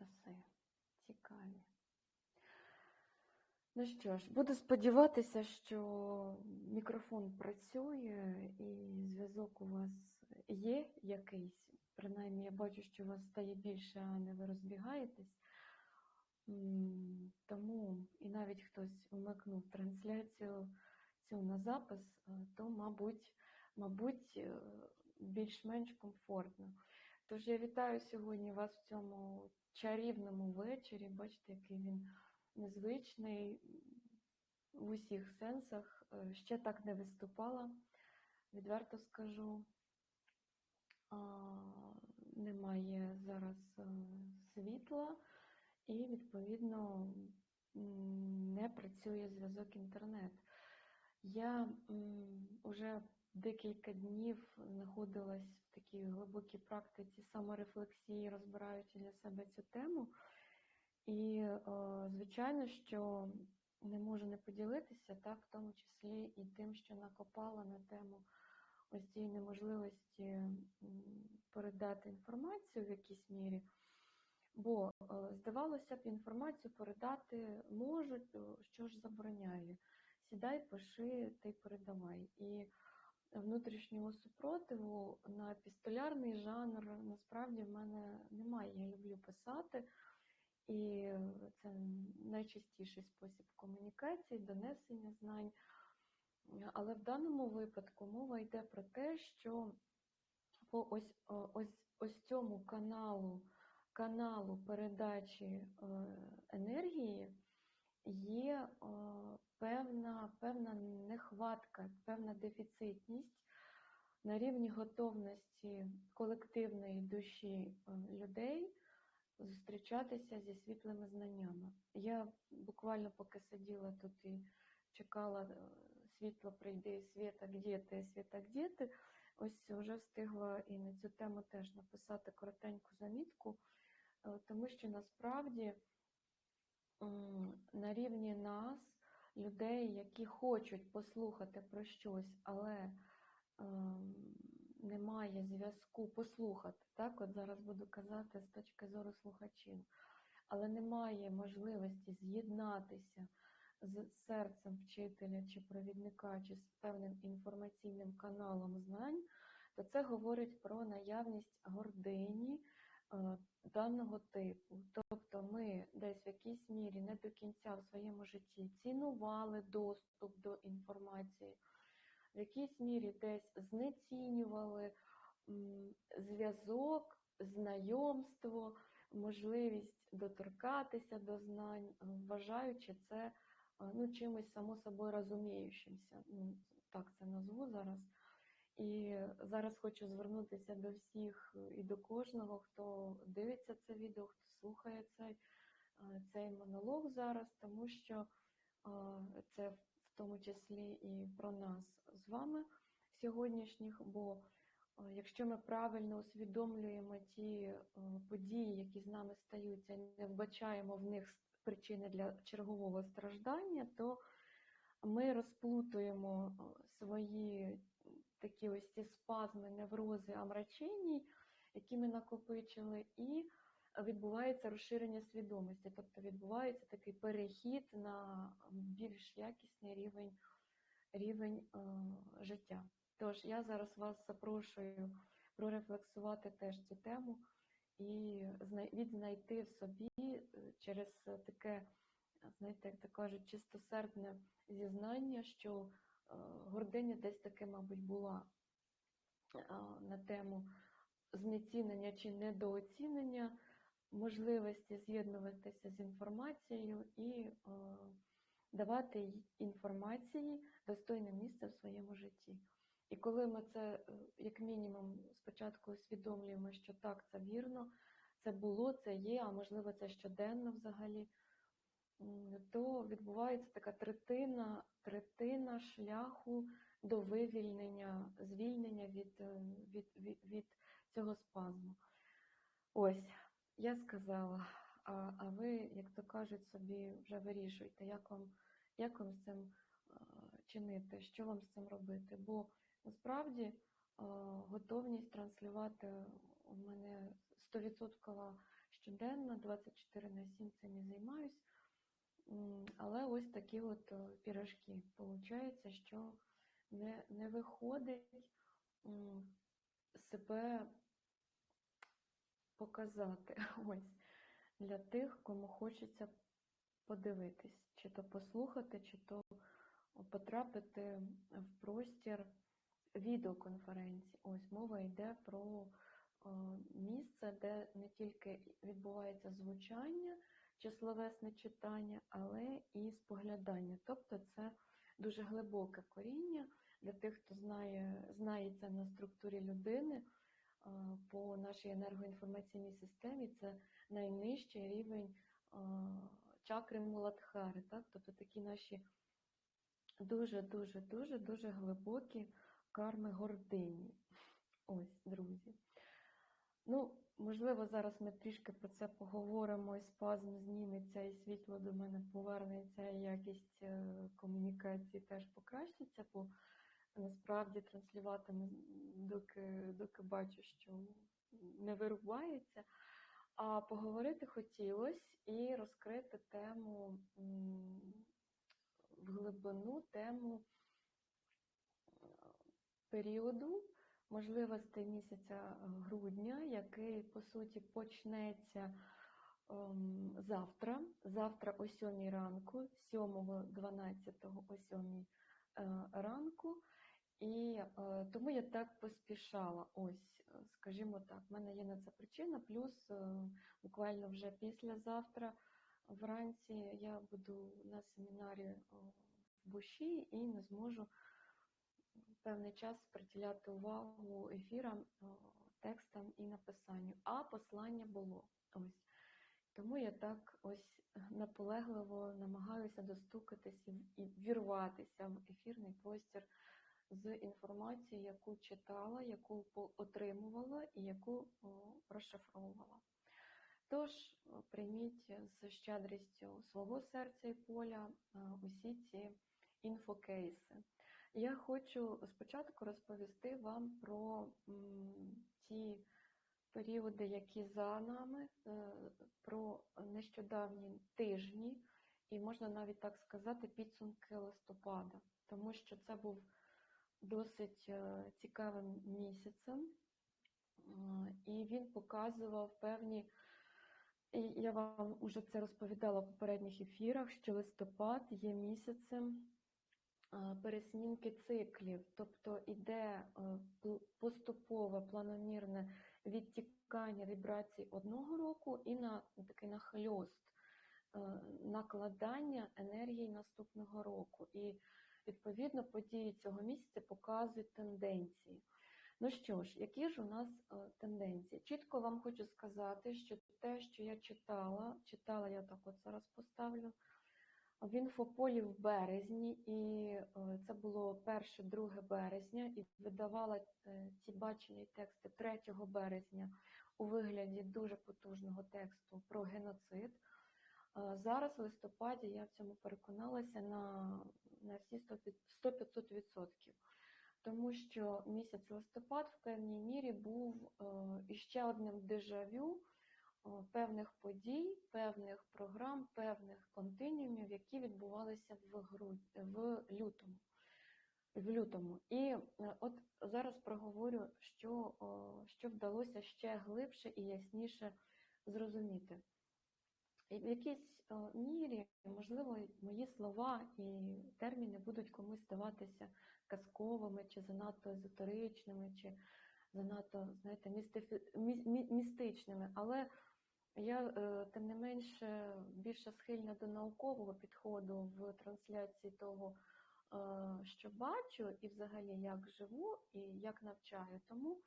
часи. Цікаві. Ну що ж, буду сподіватися, що мікрофон працює і зв'язок у вас є якийсь. Принаймні, я бачу, що у вас стає більше, а не ви розбігаєтесь. Тому і навіть хтось вмикнув трансляцію цю на запис, е, то, мабуть, мабуть, е, більш-менш комфортно. Тож я вітаю сьогодні вас в цьому чарівному вечорі. Бачите, який він незвичний в усіх сенсах. Е, Ще так не виступала, відверто скажу. Немає зараз е, світла і, відповідно, не працює зв'язок інтернет. Я вже декілька днів знаходилась в такій глибокій практиці саморефлексії, розбираючи для себе цю тему. І, е, звичайно, що не можу не поділитися, так, в тому числі і тим, що накопала на тему ось цієї неможливості передати інформацію в якійсь мірі. Бо, е, здавалося б, інформацію передати можуть, що ж забороняє? Сідай, пиши й передавай. І внутрішнього супротиву на епістолярний жанр насправді в мене немає. Я люблю писати, і це найчастіший спосіб комунікації, донесення знань. Але в даному випадку мова йде про те, що по ось, ось, ось цьому каналу, каналу передачі е, енергії є е, певна, певна нехватка, певна дефіцитність на рівні готовності колективної душі е, людей зустрічатися зі світлими знаннями. Я буквально поки сиділа тут і чекала е, світло прийде, світа, где ти, світа, где ти, ось вже встигла і на цю тему теж написати коротеньку замітку, е, тому що насправді на рівні нас, людей, які хочуть послухати про щось, але ем, немає зв'язку послухати. Так, от зараз буду казати з точки зору слухачів, але немає можливості з'єднатися з серцем вчителя чи провідника, чи з певним інформаційним каналом знань, то це говорить про наявність гордині е, даного типу. Тобто ми десь в якійсь мірі не до кінця в своєму житті цінували доступ до інформації, в якійсь мірі десь знецінювали зв'язок, знайомство, можливість доторкатися до знань, вважаючи це е, ну, чимось само собою розуміючимся. Ну, так це назву зараз. І зараз хочу звернутися до всіх і до кожного, хто дивиться це відео, хто слухає цей, е, цей монолог зараз, тому що е, це в тому числі і про нас з вами сьогоднішніх. Бо е, якщо ми правильно усвідомлюємо ті події, які з нами стаються, не вбачаємо в них причини для чергового страждання, то ми розплутуємо свої такі ось ці спазми, неврози, амрачені, які ми накопичили, і відбувається розширення свідомості, тобто відбувається такий перехід на більш якісний рівень, рівень е, життя. Tож я зараз вас запрошую прорефлексувати теж цю тему і знай- відзнайти в собі е, через таке, знаєте, як то кажуть, чистосердне зізнання, що гординя десь таки, мабуть, була е, на тему знецінення чи недооцінення можливості з'єднуватися з інформацією і е, давати інформації достойне місце в своєму житті. І коли ми це, е, як мінімум, спочатку усвідомлюємо, що так, це вірно, це було, це є, а можливо, це щоденно взагалі, то відбувається така третина, третина шляху до вивільнення, звільнення від, е, від, від, від цього спазму. Ось, я сказала, а, а ви, як то кажуть, собі вже вирішуйте, як вам, як вам з цим е, чинити, що вам з цим робити. Бо насправді е, готовність транслювати у мене 100% щоденно, 24 на 7 цим і займаюсь. Але ось такі от е, пірожки. Получається, що не, не виходить себе показати ось для тих, кому хочеться подивитись, чи то послухати, чи то потрапити в простір відеоконференції. Ось мова йде про е, місце, де не тільки відбувається звучання словесне читання, але і споглядання. Тобто це дуже глибоке коріння для тих, хто знає, знається на структурі людини е, по нашій енергоінформаційній системі. Це найнижчий рівень е, чакри Муладхари, так? тобто такі наші дуже, дуже, дуже, дуже глибокі карми гордині. Ось, друзі. Ну, можливо, зараз ми трішки про це поговоримо, і спазм зніметься, і світло до мене повернеться, і якість е, комунікації теж покращиться, бо насправді транслюватиму, доки, доки бачу, що не вирубається. А поговорити хотілося і розкрити тему в глибину, тему е, періоду можливостей місяця грудня, який, по суті, почнеться ем, завтра. Завтра о 7 ранку, 7.12 о 7 е, ранку. І е, тому я так поспішала. Ось, е, скажімо так, в мене є на це причина. Плюс е, буквально вже післязавтра вранці я буду на семінарі е, в Буші і не зможу певний час приділяти увагу ефірам, текстам і написанню. А послання було ось. Тому я так ось наполегливо намагаюся достукатись і вірватися в ефірний простір з інформацією, яку читала, яку отримувала і яку розшифровувала. Тож прийміть з щедрістю свого серця і поля усі ці інфокейси. Я хочу спочатку розповісти вам про ті періоди, які за нами, е, про нещодавні тижні, і можна навіть так сказати, підсумки листопада, тому що це був досить е, цікавим місяцем, і він показував певні. І я вам уже це розповідала в попередніх ефірах, що листопад є місяцем пересмінки циклів, тобто іде е, поступове планомірне відтікання вібрацій одного року і на такий нахльост е, накладання енергії наступного року. І відповідно події цього місяця показують тенденції. Ну що ж, які ж у нас е, тенденції? Чітко вам хочу сказати, що те, що я читала, читала я так от зараз поставлю в інфополі в березні, і е, це було 1-2 березня, і видавала е, ці бачені тексти 3 березня у вигляді дуже потужного тексту про геноцид. Е, Зараз в листопаді я в цьому переконалася на, на всі 100-500%. Тому що місяць листопад в певній мірі був іще одним дежавю певних подій, певних програм, певних континіумів, які відбувалися в, гру... в лютому. В лютому. І е, от зараз проговорю, що, що вдалося ще глибше і ясніше зрозуміти. І в якійсь мірі, можливо, мої слова і терміни будуть комусь здаватися казковими, чи занадто езотеричними, чи занадто, знаєте, містифі... мі- мі- містичними. Але я, е, тим не менше, більше схильна до наукового підходу в трансляції того, е, що бачу, і взагалі як живу, і як навчаю. Тому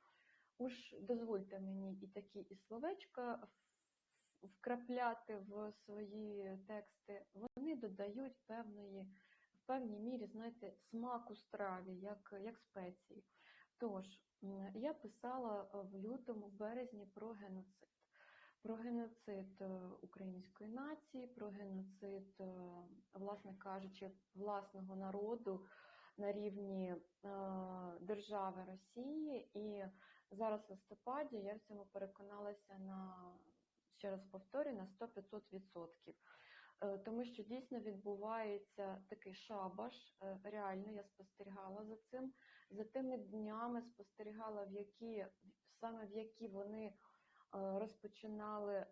уж дозвольте мені і такі і словечка вкрапляти в свої тексти. Вони додають певної, в певній мірі, знаєте, смаку страві, як, як спеції. Тож, я писала в лютому, в березні про геноцид. Про геноцид е, української нації, про геноцид, е, власне кажучи, власного народу на рівні е, держави Росії. І зараз в листопаді я в цьому переконалася на ще раз повторюю, на 100-500%. Е, Тому що дійсно відбувається такий шабаш. Реально я спостерігала за цим. За тими днями спостерігала, в які саме в які вони розпочинали е,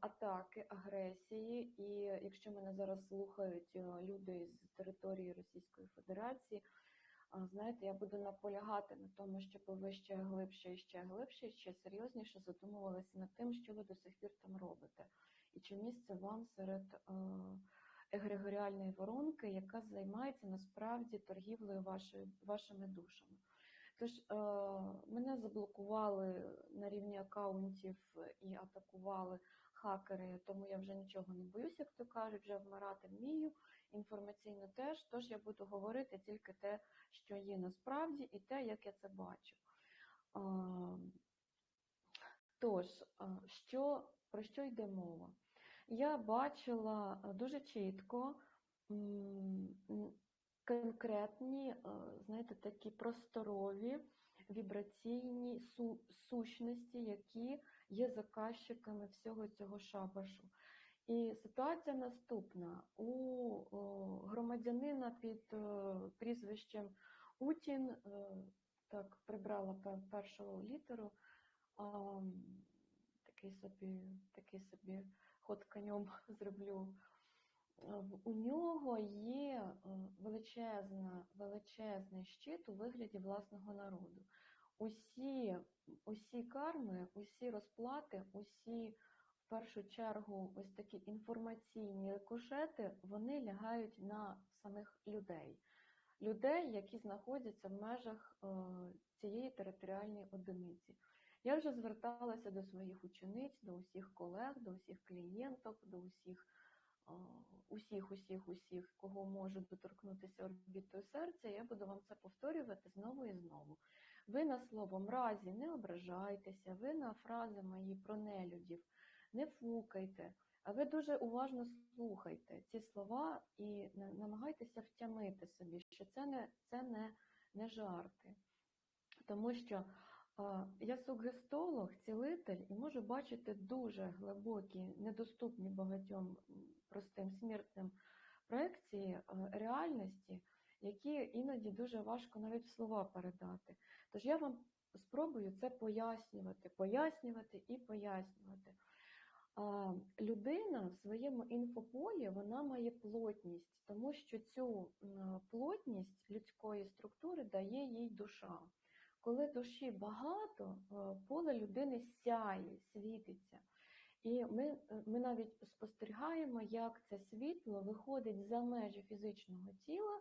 атаки, агресії. І якщо мене зараз слухають е, люди з території Російської Федерації, знаєте, я буду наполягати на тому, щоб ви ще глибше і ще глибше, ще серйозніше задумувалися над тим, що ви до сих пір там робите, і чи місце вам серед е, егрегоріальної воронки, яка займається насправді торгівлею вашої, вашими душами. Тож е, мене заблокували на рівні акаунтів і атакували хакери, тому я вже нічого не боюсь, як то кажуть, вже вмирати вмію. Інформаційно теж, тож я буду говорити тільки те, що є насправді, і те, як я це бачу. А, Тож, а, що, про що йде мова? Я бачила дуже чітко конкретні, знаєте, такі просторові вібраційні сущності, які є заказчиками всього цього шабашу. І ситуація наступна: у громадянина під е, прізвищем Утін, е, так, прибрала першу літеру, такий собі, такий собі ход конем зроблю. Е, У нього є е, величезна, величезний щит у вигляді власного народу. Усі, усі карми, усі розплати, усі в першу чергу ось такі інформаційні рикошети, вони лягають на самих людей. Людей, які знаходяться в межах е, цієї територіальної одиниці. Я вже зверталася до своїх учениць, до усіх колег, до усіх клієнток, до усіх, усіх, усіх, усіх, кого можу доторкнутися орбітою серця. Я буду вам це повторювати знову і знову. Ви на слово мразі не ображайтеся, ви на фрази мої про нелюдів не фукайте, а ви дуже уважно слухайте ці слова і намагайтеся втямити собі, що це не, це не, не жарти. Тому що я сугестолог, цілитель і можу бачити дуже глибокі, недоступні багатьом простим смертним проекції е, реальності, які іноді дуже важко навіть слова передати. Тож я вам спробую це пояснювати, пояснювати і пояснювати. Людина в своєму інфополі вона має плотність, тому що цю плотність людської структури дає їй душа. Коли душі багато, е, поле людини сяє, світиться. І ми, ми навіть спостерігаємо, як це світло виходить за межі фізичного тіла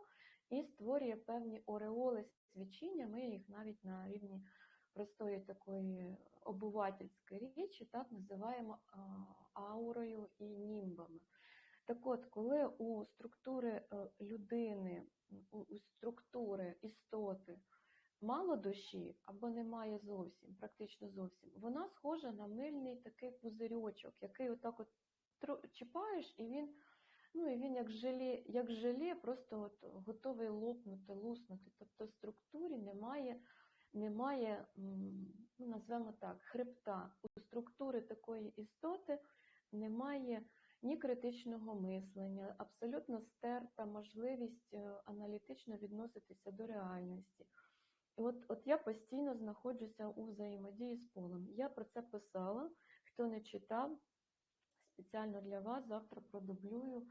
і створює певні ореоли свічіння. Ми їх навіть на рівні простої такої обувательської річі так називаємо аурою і німбами. Так от, коли у структури е, людини, у структури істоти мало душі або немає зовсім, практично зовсім, вона схожа на мильний такий пузирьочок, який отак от чіпаєш, і він, ну, і він як желе, як желе просто от готовий лопнути, луснути. Тобто в структурі немає, немає ну, назвемо так, хребта. У структури такої істоти немає ні критичного мислення, абсолютно стерта можливість е, аналітично відноситися до реальності. От, от я постійно знаходжуся у взаємодії з полем. Я про це писала. Хто не читав, спеціально для вас завтра продублюю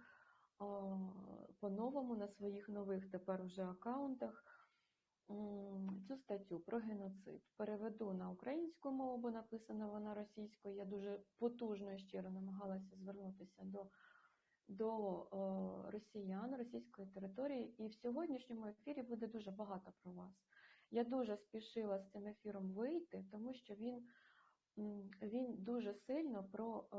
по-новому на своїх нових тепер вже аккаунтах цю статтю про геноцид. Переведу на українську мову, бо написана вона російською. Я дуже потужно і щиро намагалася звернутися до, до е, росіян, російської території. І в сьогоднішньому ефірі буде дуже багато про вас. Я дуже спішила з цим ефіром вийти, тому що він, він дуже сильно про, е,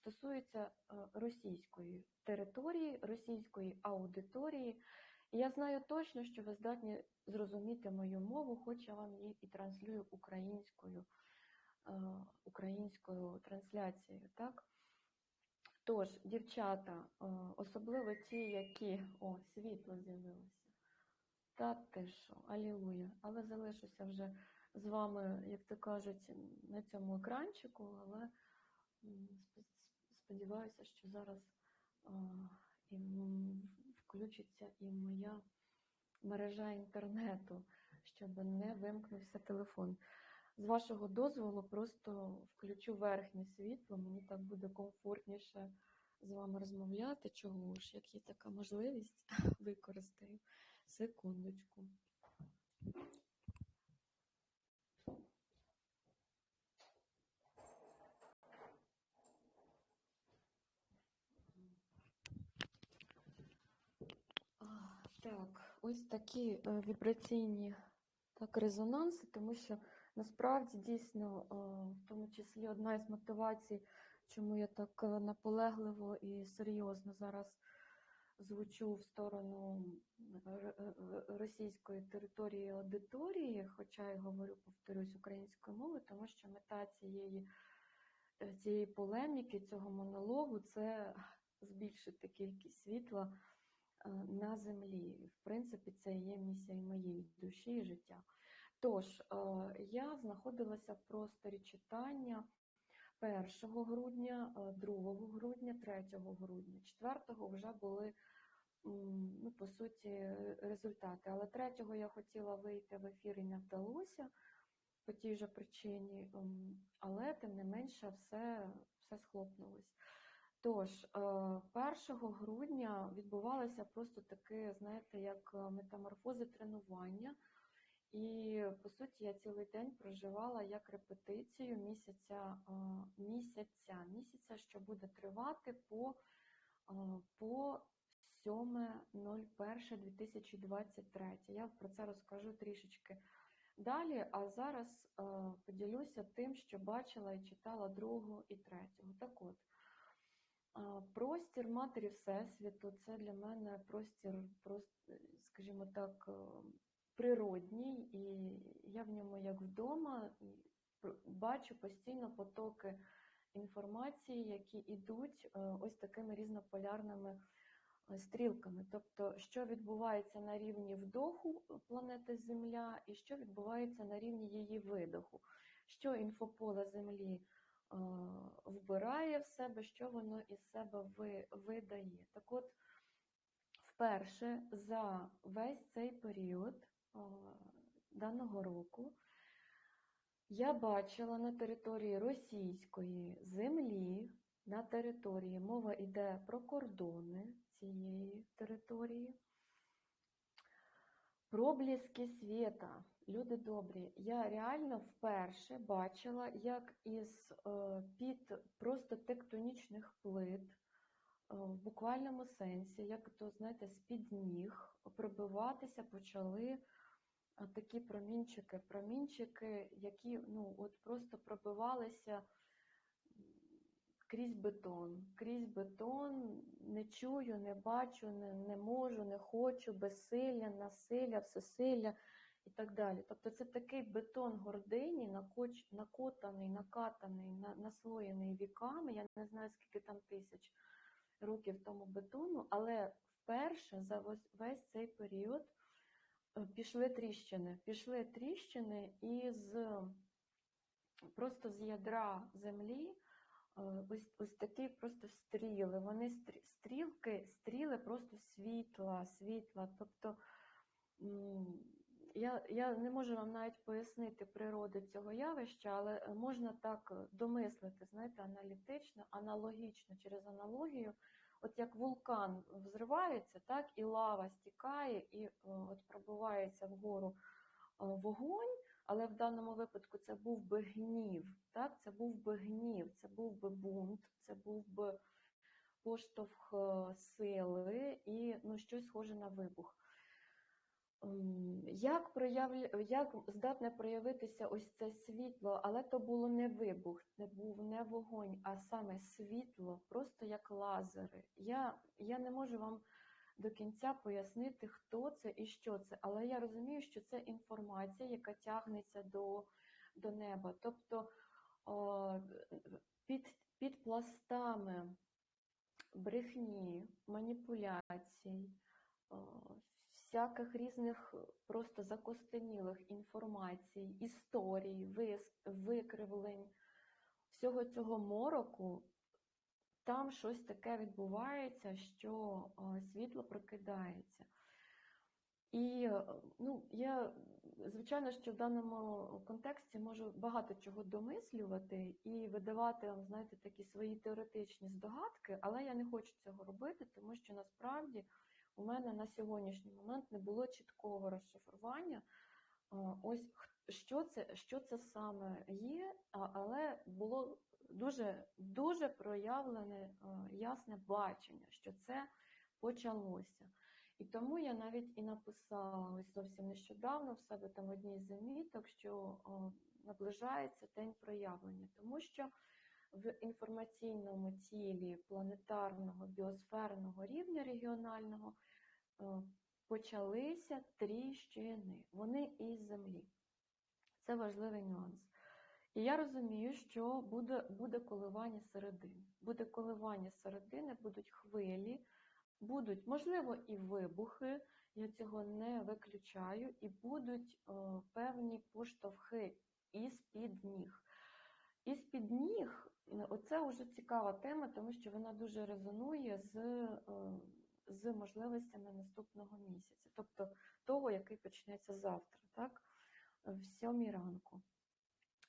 стосується е, російської території, російської аудиторії. І я знаю точно, що ви здатні зрозуміти мою мову, хоч я вам її і транслюю українською, е, українською трансляцією. Так? Тож, дівчата, особливо ті, які. О, світло з'явилося. Та ти що, алілуя. Але залишуся вже з вами, як то кажуть, на цьому екранчику, але сподіваюся, що зараз і включиться і моя мережа інтернету, щоб не вимкнувся телефон. З вашого дозволу просто включу верхнє світло, мені так буде комфортніше з вами розмовляти. Чого ж, як є така можливість, використаю. Секундочку. Так, ось такі е, вібраційні так, резонанси, тому що насправді дійсно, е, в тому числі одна із мотивацій, чому я так е, наполегливо і серйозно зараз звучу в сторону р- р- російської території аудиторії, хоча й говорю, повторюсь, українською мовою, тому що мета цієї, е, цієї полеміки, цього монологу це збільшити кількість світла е, на землі. В принципі, це є місія моєї душі і життя. Тож, е, я знаходилася в просторі читання 1 грудня, е, 2 грудня, 3 грудня. 4 вже були, ну, по суті, е, результати. Але 3 я хотіла вийти в ефір і не вдалося по тій же причині, але тим не менше все, все схлопнулось. Тож, е, 1 грудня відбувалося просто таке, знаєте, як е, метаморфози тренування. І по суті я цілий день проживала як репетицію місяця, місяця, місяця, що буде тривати по, по 7.01.2023. Я про це розкажу трішечки далі, а зараз поділюся тим, що бачила і читала 2 і 3. Так от, Простір матері Всесвіту це для мене простір, скажімо так, е, природній, і я в ньому як вдома бачу постійно потоки інформації, які йдуть е, ось такими різнополярними е, стрілками. Тобто, що відбувається на рівні вдоху планети Земля, і що відбувається на рівні її видоху, що інфополе Землі е, вбирає в себе, що воно із себе видає. Так от, вперше за весь цей період е, даного року я бачила на території російської землі, на території, мова йде про кордони цієї території, Пробліски світа, люди добрі. Я реально вперше бачила, як із е, під просто тектонічних плит, е, в буквальному сенсі, як то, знаєте, з-під ніг пробиватися почали такі промінчики, промінчики, які ну, от просто пробивалися крізь бетон, крізь бетон, не чую, не бачу, не, не можу, не хочу, безсилля, насилля, всесилля і так далі. Тобто це такий бетон гордині, накоч, накотаний, накатаний, на, наслоєний віками. Я не знаю, скільки там тисяч років тому бетону, але вперше за весь, цей період пішли тріщини. Пішли тріщини із просто з ядра землі. Е, Ось, ось такі просто стріли. Вони стрі- стрілки, стріли просто світла, світла. Тобто я, я не можу вам навіть пояснити природи цього явища, але е, можна так е, домислити, знаєте, аналітично, аналогічно через аналогію. От як вулкан взривається, так і лава стікає, і е, от пробивається вгору е, вогонь. Але в даному випадку це був би гнів, так? Це був би гнів, це був би бунт, це був би поштовх е, сили і ну, щось схоже на вибух. Як, проявля... як здатне проявитися ось це світло, але то було не вибух, це був не вогонь, а саме світло, просто як лазери. Я, я не можу вам до кінця пояснити, хто це і що це, але я розумію, що це інформація, яка тягнеться до, до неба. Тобто о, під, під пластами брехні, маніпуляцій, всяких різних просто закостенілих інформацій, історій, викривлень, всього цього мороку там щось таке відбувається, що е, світло прокидається. І е, ну, я, звичайно, що в даному контексті можу багато чого домислювати і видавати знаєте, такі свої теоретичні здогадки, але я не хочу цього робити, тому що насправді у мене на сьогоднішній момент не було чіткого розшифрування. Ось що це, що це саме є, але було дуже, дуже проявлене ясне бачення, що це почалося. І тому я навіть і написала ось зовсім нещодавно в себе там одній з заміток, що наближається день проявлення, тому що в інформаційному тілі планетарного біосферного рівня регіонального е, почалися тріщини. Вони із землі. Це важливий нюанс. І я розумію, що буде, буде коливання середини. Буде коливання середини, будуть хвилі, будуть, можливо, і вибухи, я цього не виключаю, і будуть е, певні поштовхи із-під ніг. Із-під ніг, е, оце вже цікава тема, тому що вона дуже резонує з, е, з можливостями наступного місяця, тобто того, який почнеться завтра, так, в сьомій ранку.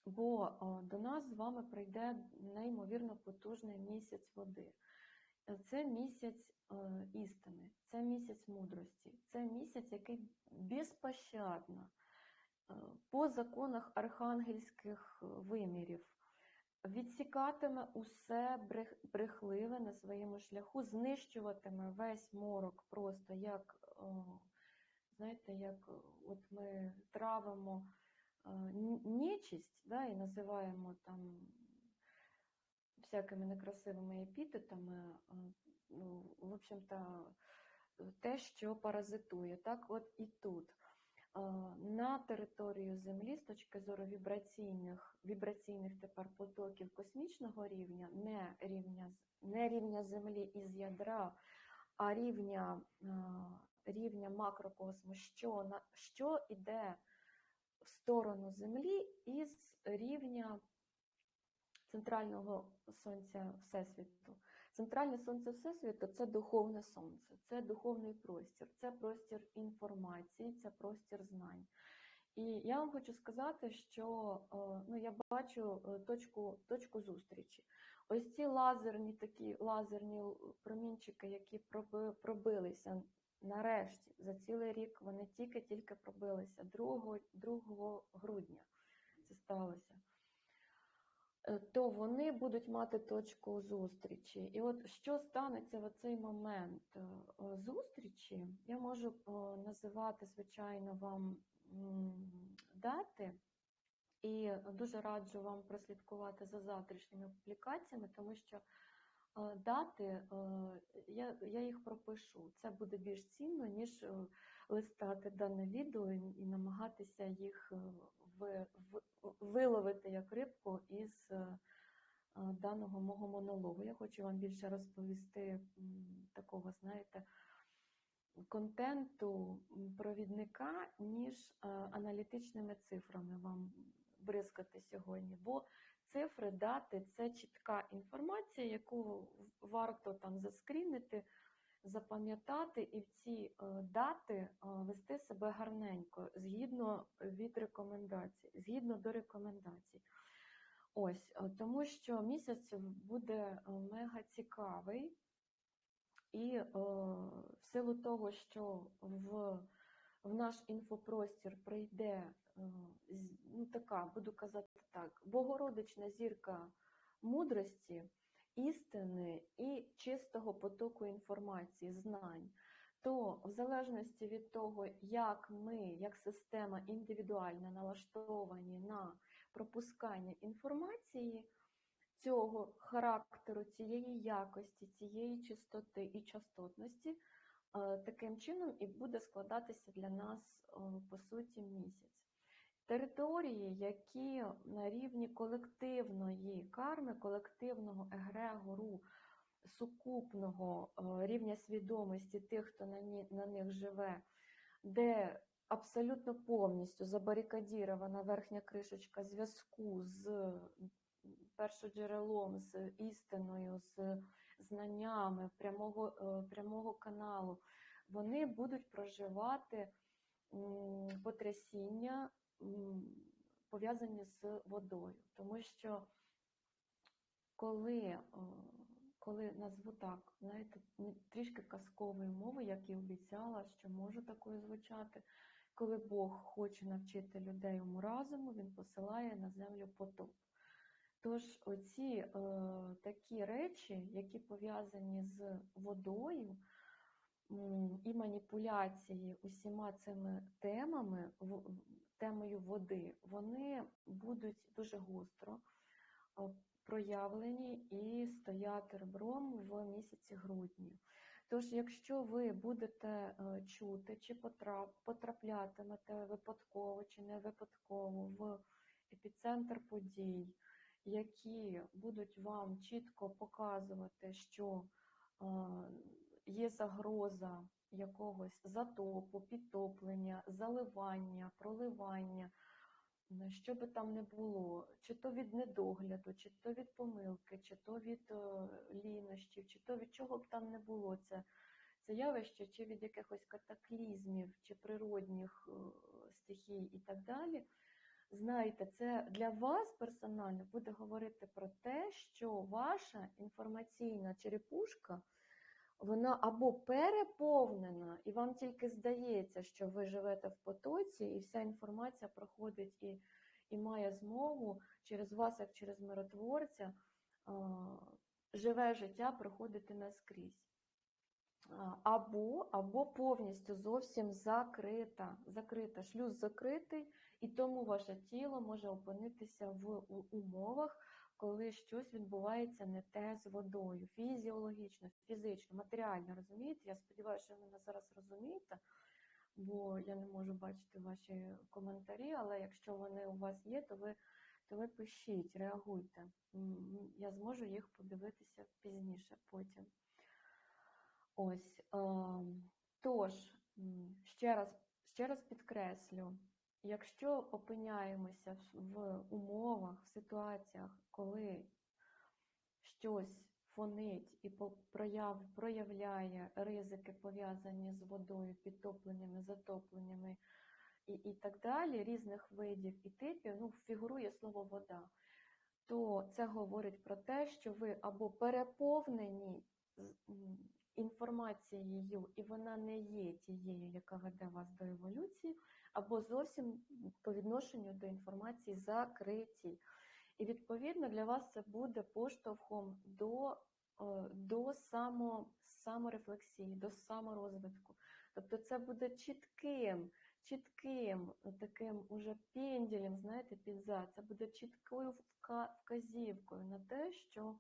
Бо до нас з вами прийде неймовірно потужний місяць води. Е, Це місяць е, істини, це місяць мудрості, це місяць, який безпощадно е, по законах архангельських е, вимірів відсікатиме усе брех- брехливе на своєму шляху, знищуватиме весь морок просто як, знаєте, як от ми травимо е, н- нечисть, да, і називаємо там всякими некрасивими епітетами, е, ну, в общем-то, те, що паразитує. Так, от і тут. На територію Землі з точки зору вібраційних, вібраційних тепер потоків космічного рівня, не рівня, не рівня Землі із ядра, а рівня, рівня макрокосму, що, що йде в сторону Землі із рівня центрального сонця Всесвіту. Центральне сонце Всесвіту це духовне сонце, це духовний простір, це простір інформації, це простір знань. І я вам хочу сказати, що е, ну, я бачу е, точку, точку зустрічі. Ось ці лазерні такі лазерні промінчики, які проби- пробилися нарешті за цілий рік, вони тільки-тільки пробилися 2, 2 грудня. Це сталося то вони будуть мати точку зустрічі. І от що станеться в цей момент е, е, зустрічі, я можу е, називати, звичайно, вам дати. І дуже раджу вам прослідкувати за завтрашніми публікаціями, тому що е, дати е, я, їх пропишу. Це буде більш цінно, ніж е, листати дане відео і, намагатися їх е, ви, в- виловити як рибку із е, е, даного мого монологу. Я хочу вам більше розповісти такого, знаєте, контенту провідника, ніж е, аналітичними цифрами вам бризкати сьогодні. Бо цифри, дати це чітка інформація, яку варто там заскрінити, запам'ятати і в ці е, дати е, вести себе гарненько, згідно від рекомендацій, згідно до рекомендацій. Ось, е, тому що місяць буде мега цікавий, і в силу того, що в, в наш інфопростір прийде ну, така, буду казати так, богородична зірка мудрості, істини і чистого потоку інформації, знань, то в залежності від того, як ми, як система індивідуально налаштовані на пропускання інформації, цього характеру, цієї якості, цієї чистоти і частотності, е, таким чином і буде складатися для нас, е, по суті, місяць. Території, які на рівні колективної карми, колективного егрегору, сукупного е, рівня свідомості тих, хто на, них живе, де абсолютно повністю забарикадірована верхня кришечка зв'язку з першоджерелом, з істиною, з знаннями прямого, е, прямого каналу, вони будуть проживати потрясіння, пов'язані з водою. Тому що коли, е, коли назву так, знаєте, трішки казковою мовою, як і обіцяла, що можу такою звучати, коли Бог хоче навчити людей уму разуму, він посилає на землю потоп. Тож оці е, такі речі, які пов'язані з водою і маніпуляції усіма цими темами, в- темою води, вони будуть дуже гостро е, проявлені і стояти ребром в місяці грудні. Тож, якщо ви будете е, чути чи потрап- потраплятимете випадково чи не випадково в епіцентр подій, які будуть вам чітко показувати, що е, є загроза якогось затопу, підтоплення, заливання, проливання, що би там не було, чи то від недогляду, чи то від помилки, чи то від е, лінощів, чи то від чого б там не було це, це явище, чи від якихось катаклізмів, чи природних е, стихій і так далі. Знаєте, це для вас персонально буде говорити про те, що ваша інформаційна черепушка вона або переповнена, і вам тільки здається, що ви живете в потоці, і вся інформація проходить і, і має змогу через вас, як через миротворця, а, живе життя проходити наскрізь. Або, або повністю зовсім закрита, закрита, шлюз закритий, і тому ваше тіло може опинитися в умовах, коли щось відбувається не те з водою, фізіологічно, фізично, матеріально, розумієте? Я сподіваюся, що ви мене зараз розумієте, бо я не можу бачити ваші коментарі, але якщо вони у вас є, то ви, то ви пишіть, реагуйте. Я зможу їх подивитися пізніше потім. Ось. ем, Тож, ще раз, ще раз підкреслю, якщо опиняємося в- умовах, в ситуаціях, коли щось фонить і прояв, проявляє ризики, пов'язані з водою, підтопленнями, затопленнями і, і так далі, різних видів і типів, ну, фігурує слово вода, то це говорить про те, що ви або переповнені інформацією, і вона не є тією, яка веде вас до еволюції, або зовсім по відношенню до інформації закриті. І відповідно для вас це буде поштовхом до, е, до само, саморефлексії, до саморозвитку. Тобто це буде чітким, чітким е, таким уже пенділем, знаєте, підзад. Це буде чіткою вказівкою на те, що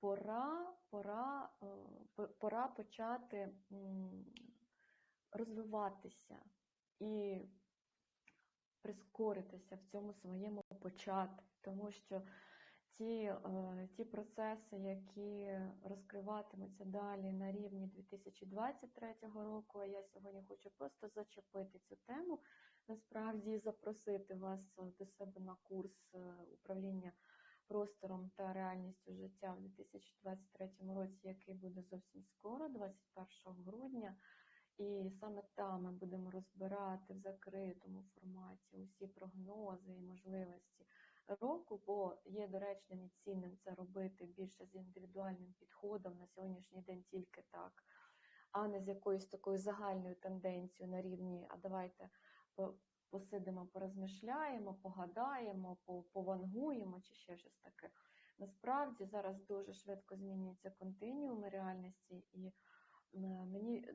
пора, пора, е, пора почати розвиватися і прискоритися в цьому своєму початку, тому що ті, е, ті процеси, які розкриватимуться далі на рівні 2023 року, а я сьогодні хочу просто зачепити цю тему, насправді запросити вас е, до себе на курс е, управління простором та реальністю життя в 2023 році, який буде зовсім скоро, 21 грудня. І саме там ми будемо розбирати в закритому форматі усі прогнози і можливості року, бо є доречним і цінним це робити більше з індивідуальним підходом на сьогоднішній день тільки так, а не з якоюсь такою загальною тенденцією на рівні, а давайте посидимо, порозмишляємо, погадаємо, повангуємо чи ще щось таке. Насправді зараз дуже швидко змінюються континіуми реальності, і е, мені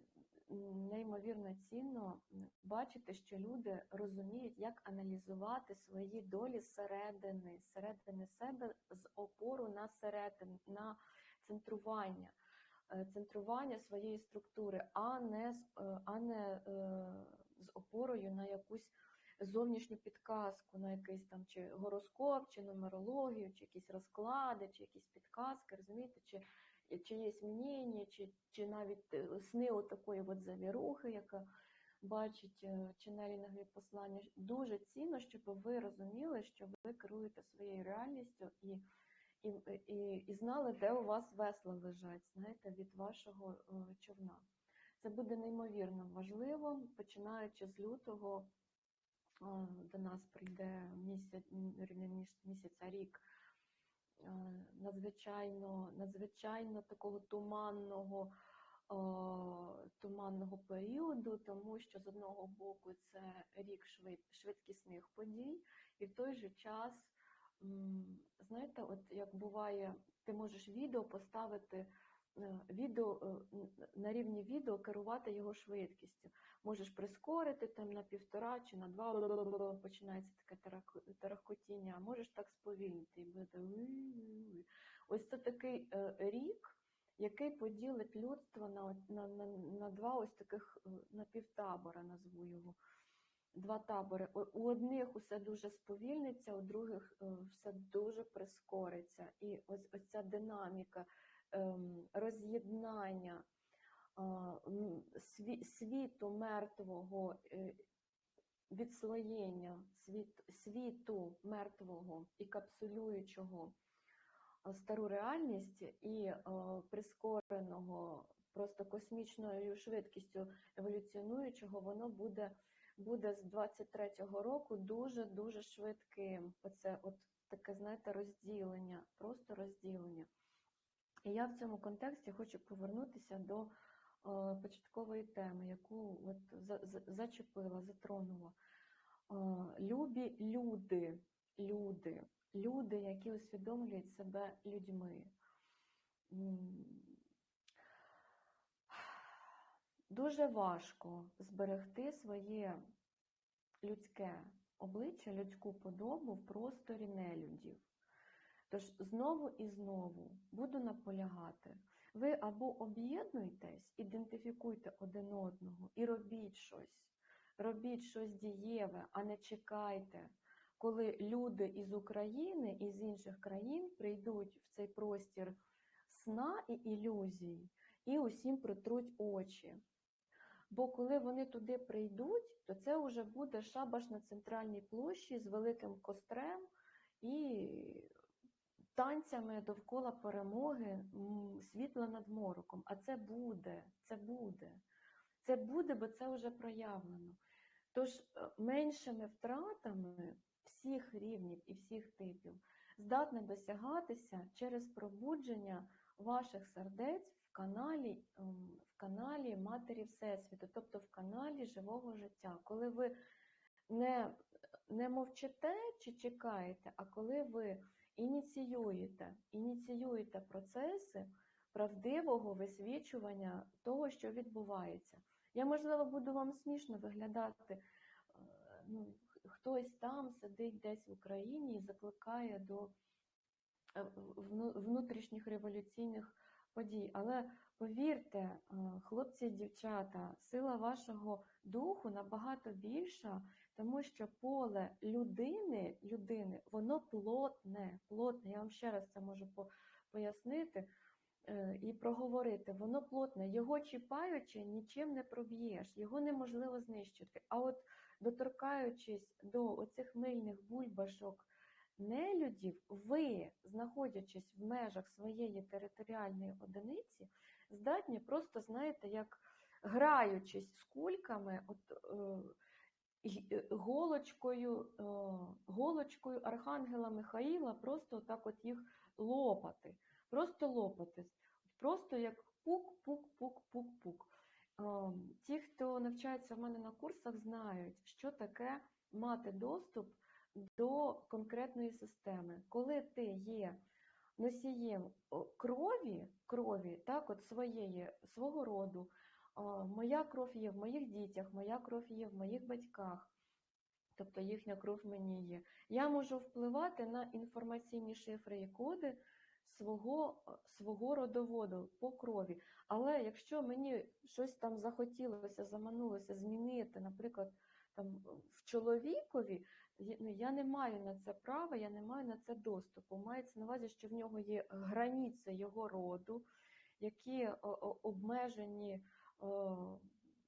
неймовірно цінно бачити, що люди розуміють, як аналізувати свої долі зсередини, зсередини себе з опору на середин, на центрування, е, центрування своєї структури, а не, з- е, а не е, з опорою на якусь зовнішню підказку, на якийсь там чи гороскоп, чи нумерологію, чи якісь розклади, чи якісь підказки, розумієте, чи чиєсь мнення, чи, чи навіть е, сни отакої от завірухи, яка бачить е, ченелінгові послання. Дуже цінно, щоб ви розуміли, що ви керуєте своєю реальністю і, і, і, і знали, де у вас весла лежать, знаєте, від вашого е, човна. Це буде неймовірно важливо, починаючи з лютого е, до нас прийде місяць, місяця рік надзвичайно, надзвичайно такого туманного, е, туманного періоду, тому що з одного боку це рік швид, швидкісних подій, і в той же час, знаєте, от як буває, ти можеш відео поставити. Е, Відео е, на рівні відео керувати його швидкістю. Можеш прискорити там на півтора чи на два починається таке тарахкотіння, можеш так сповільнити і буде. Ось це такий е, рік, який поділить людство на, на, на, на два ось таких е, напівтабора, назву його. Два табори. У одних усе дуже сповільниться, у других все дуже прискориться. І ось, ось ця динаміка роз'єднання а, м, сві- світу мертвого, е, відслоєння світу мертвого і капсулюючого стару реальність і прискореного просто космічною швидкістю еволюціонуючого, воно буде, буде з 23-го року дуже-дуже швидким. Оце от таке, знаєте, розділення, просто розділення. І я в цьому контексті хочу повернутися до е, початкової теми, яку от за, за- зачепила, затронула. Е, любі люди, люди, люди, які усвідомлюють себе людьми. Дуже важко зберегти своє людське обличчя, людську подобу в просторі нелюдів. Тож знову і знову буду наполягати. Ви або об'єднуйтесь, ідентифікуйте один одного і робіть щось. Робіть щось дієве, а не чекайте, коли люди із України і з інших країн прийдуть в цей простір сна і ілюзій і усім притруть очі. Бо коли вони туди прийдуть, то це вже буде шабаш на центральній площі з великим кострем і танцями довкола перемоги, м, світла над мороком. А це буде, це буде. Це буде, бо це вже проявлено. Тож е, меншими втратами всіх рівнів і всіх типів здатне досягатися через пробудження ваших сердець в каналі, в каналі Матері Всесвіту, тобто в каналі живого життя. Коли ви не, не мовчите чи чекаєте, а коли ви ініціюєте, ініціюєте процеси правдивого висвічування того, що відбувається. Я, можливо, буду вам смішно виглядати. е, Ну, хтось там сидить десь в Україні і закликає до е, внутрішніх революційних подій. Але повірте, е, хлопці і дівчата, сила вашого духу набагато більша, тому що поле людини, людини воно плотне, плотне. Я вам ще раз це можу пояснити е, і проговорити. Воно плотне, його чіпаючи, нічим не проб'єш, його неможливо знищити. А от доторкаючись до оцих мильних бульбашок нелюдів, ви, знаходячись в межах своєї територіальної одиниці, здатні просто, знаєте, як граючись з кульками, от, е, голочкою, е, голочкою Архангела Михаїла, просто так от їх лопати, просто лопати, просто як пук-пук-пук-пук-пук. Е, Ті, хто навчається в мене на курсах, знають, що таке мати доступ до конкретної системи. Коли ти є носієм крові, крові так, от своєї, свого роду, моя кров є в моїх дітях, моя кров є в моїх батьках, тобто їхня кров мені є. Я можу впливати на інформаційні шифри і коди свого, свого родоводу по крові. Але якщо мені щось там захотілося, заманулося змінити, наприклад, там в чоловікові, ну, я не маю на це права, я не маю на це доступу. Мається на увазі, що в нього є границі його роду, які обмежені,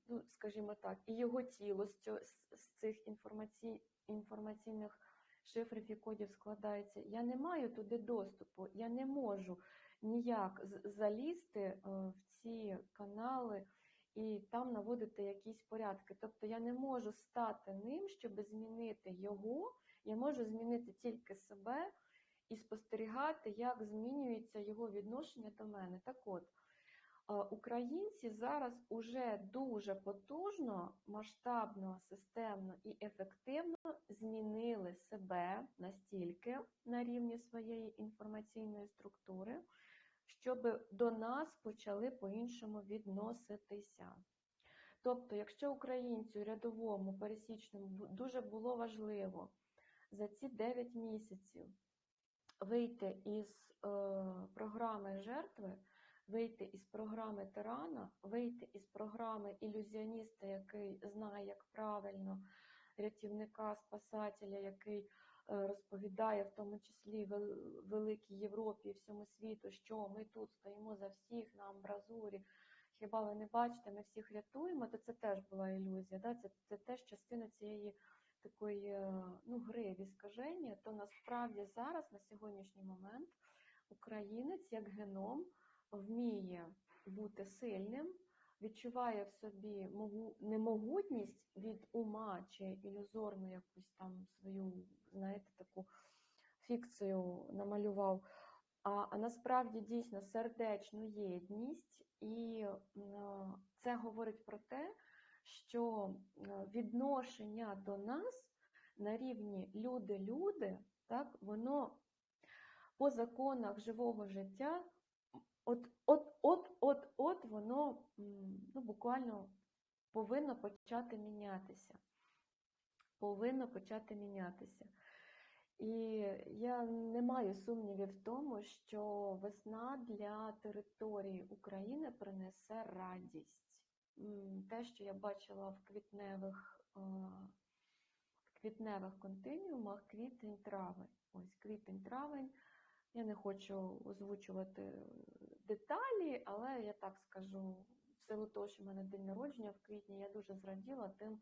ну, скажімо так, і його тіло з, цього, з, цих інформацій, інформаційних шифрів і кодів складається. Я не маю туди доступу, я не можу ніяк залізти е, в ці канали і там наводити якісь порядки. Тобто я не можу стати ним, щоб змінити його, я можу змінити тільки себе і спостерігати, як змінюється його відношення до мене. Так от, українці зараз уже дуже потужно, масштабно, системно і ефективно змінили себе настільки на рівні своєї інформаційної структури, щоб до нас почали по-іншому відноситися. Тобто, якщо українцю рядовому, пересічному дуже було важливо за ці 9 місяців вийти із е, програми жертви, вийти із програми тирана, вийти із програми ілюзіоніста, який знає, як правильно, рятівника, спасателя, який е, розповідає, в тому числі вел- великій Європі і всьому світу, що ми тут стоїмо за всіх на амбразурі. Хіба ви не бачите, ми всіх рятуємо, то це теж була ілюзія. Да? Це, це теж частина цієї такої е, ну, гри в то насправді зараз, на сьогоднішній момент, українець як геном вміє бути сильним, відчуває в собі немогутність від ума чи ілюзорну якусь там свою, знаєте, таку фікцію намалював. А, а насправді дійсно сердечну єдність, і це говорить про те, що відношення до нас на рівні люди-люди, так, воно по законах живого життя, от, от, от, от, от воно ну, буквально повинно почати мінятися. Повинно почати мінятися. І я не маю сумнівів в тому, що весна для території України принесе радість. Те, що я бачила в квітневих, в квітневих континіумах, квітень-травень. Ось квітень-травень. Я не хочу озвучувати деталі, але я так скажу, в силу того, що в мене день народження в квітні, я дуже зраділа тим,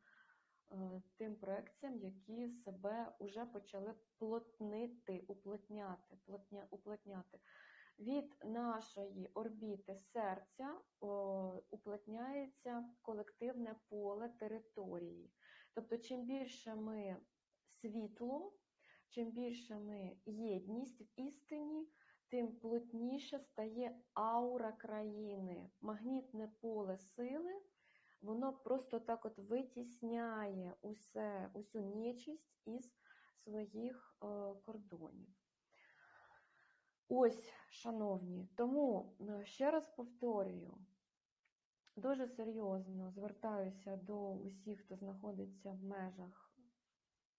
е, тим проекціям, які себе вже почали плотнити, уплотняти, плотня, уплотняти. Від нашої орбіти серця о, уплотняється колективне поле території. Тобто, чим більше ми світло, чим більше ми єдність в істині, тим плотніше стає аура країни, магнітне поле сили, воно просто так от витісняє усе, усю нечисть із своїх е, кордонів. Ось, шановні, тому е, ще раз повторюю, дуже серйозно звертаюся до усіх, хто знаходиться в межах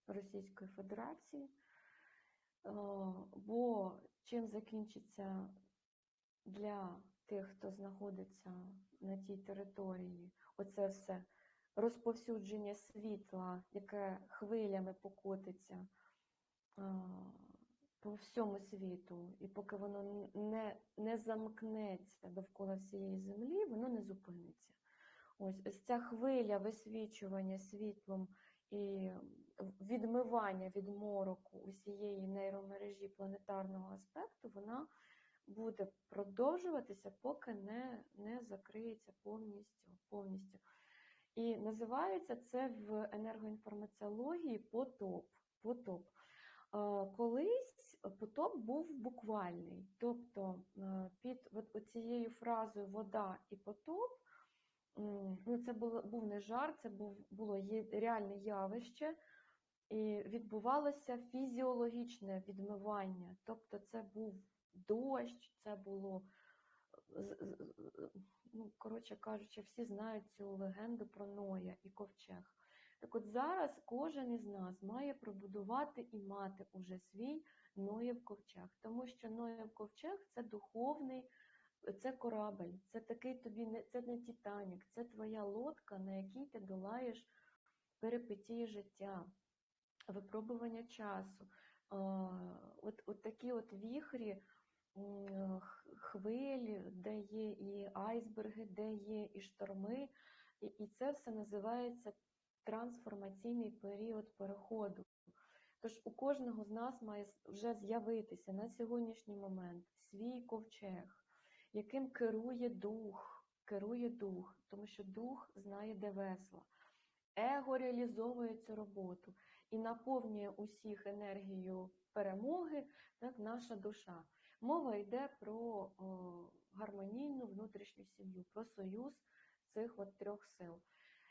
Російської Федерації, е, бо чим закінчиться для тих, хто знаходиться на тій території, оце все розповсюдження світла, яке хвилями покотиться по всьому світу, і поки воно не, не замкнеться довкола всієї землі, воно не зупиниться. Ось, ось ця хвиля висвічування світлом і відмивання від мороку усієї нейромережі планетарного аспекту, вона буде продовжуватися, поки не, не закриється повністю. повністю. І називається це в енергоінформаціології потоп. потоп. Е, Колись потоп був буквальний, тобто е, під от цією фразою вода і потоп, ну це був не жарт, це було реальне явище, і відбувалося фізіологічне відмивання. Тобто це був дощ, це було, ну, коротше кажучи, всі знають цю легенду про Ноя і ковчег. Так от зараз кожен із нас має пробудувати і мати уже свій Ноєв ковчег, тому що Ноєв ковчег це духовний, це корабель, це такий тобі не це не Титанік, це твоя лодка, на якій ти долаєш перипетії життя, випробування часу. От, от такі от віхрі, хвилі, де є і айсберги, де є і шторми, і, і це все називається трансформаційний період переходу. Тож у кожного з нас має вже з'явитися на сьогоднішній момент свій ковчег, яким керує дух, керує дух, тому що дух знає, де весла. Его реалізовує цю роботу і наповнює усіх енергією перемоги, так, наша душа. Мова йде про гармонійну внутрішню сім'ю, про союз цих от трьох сил.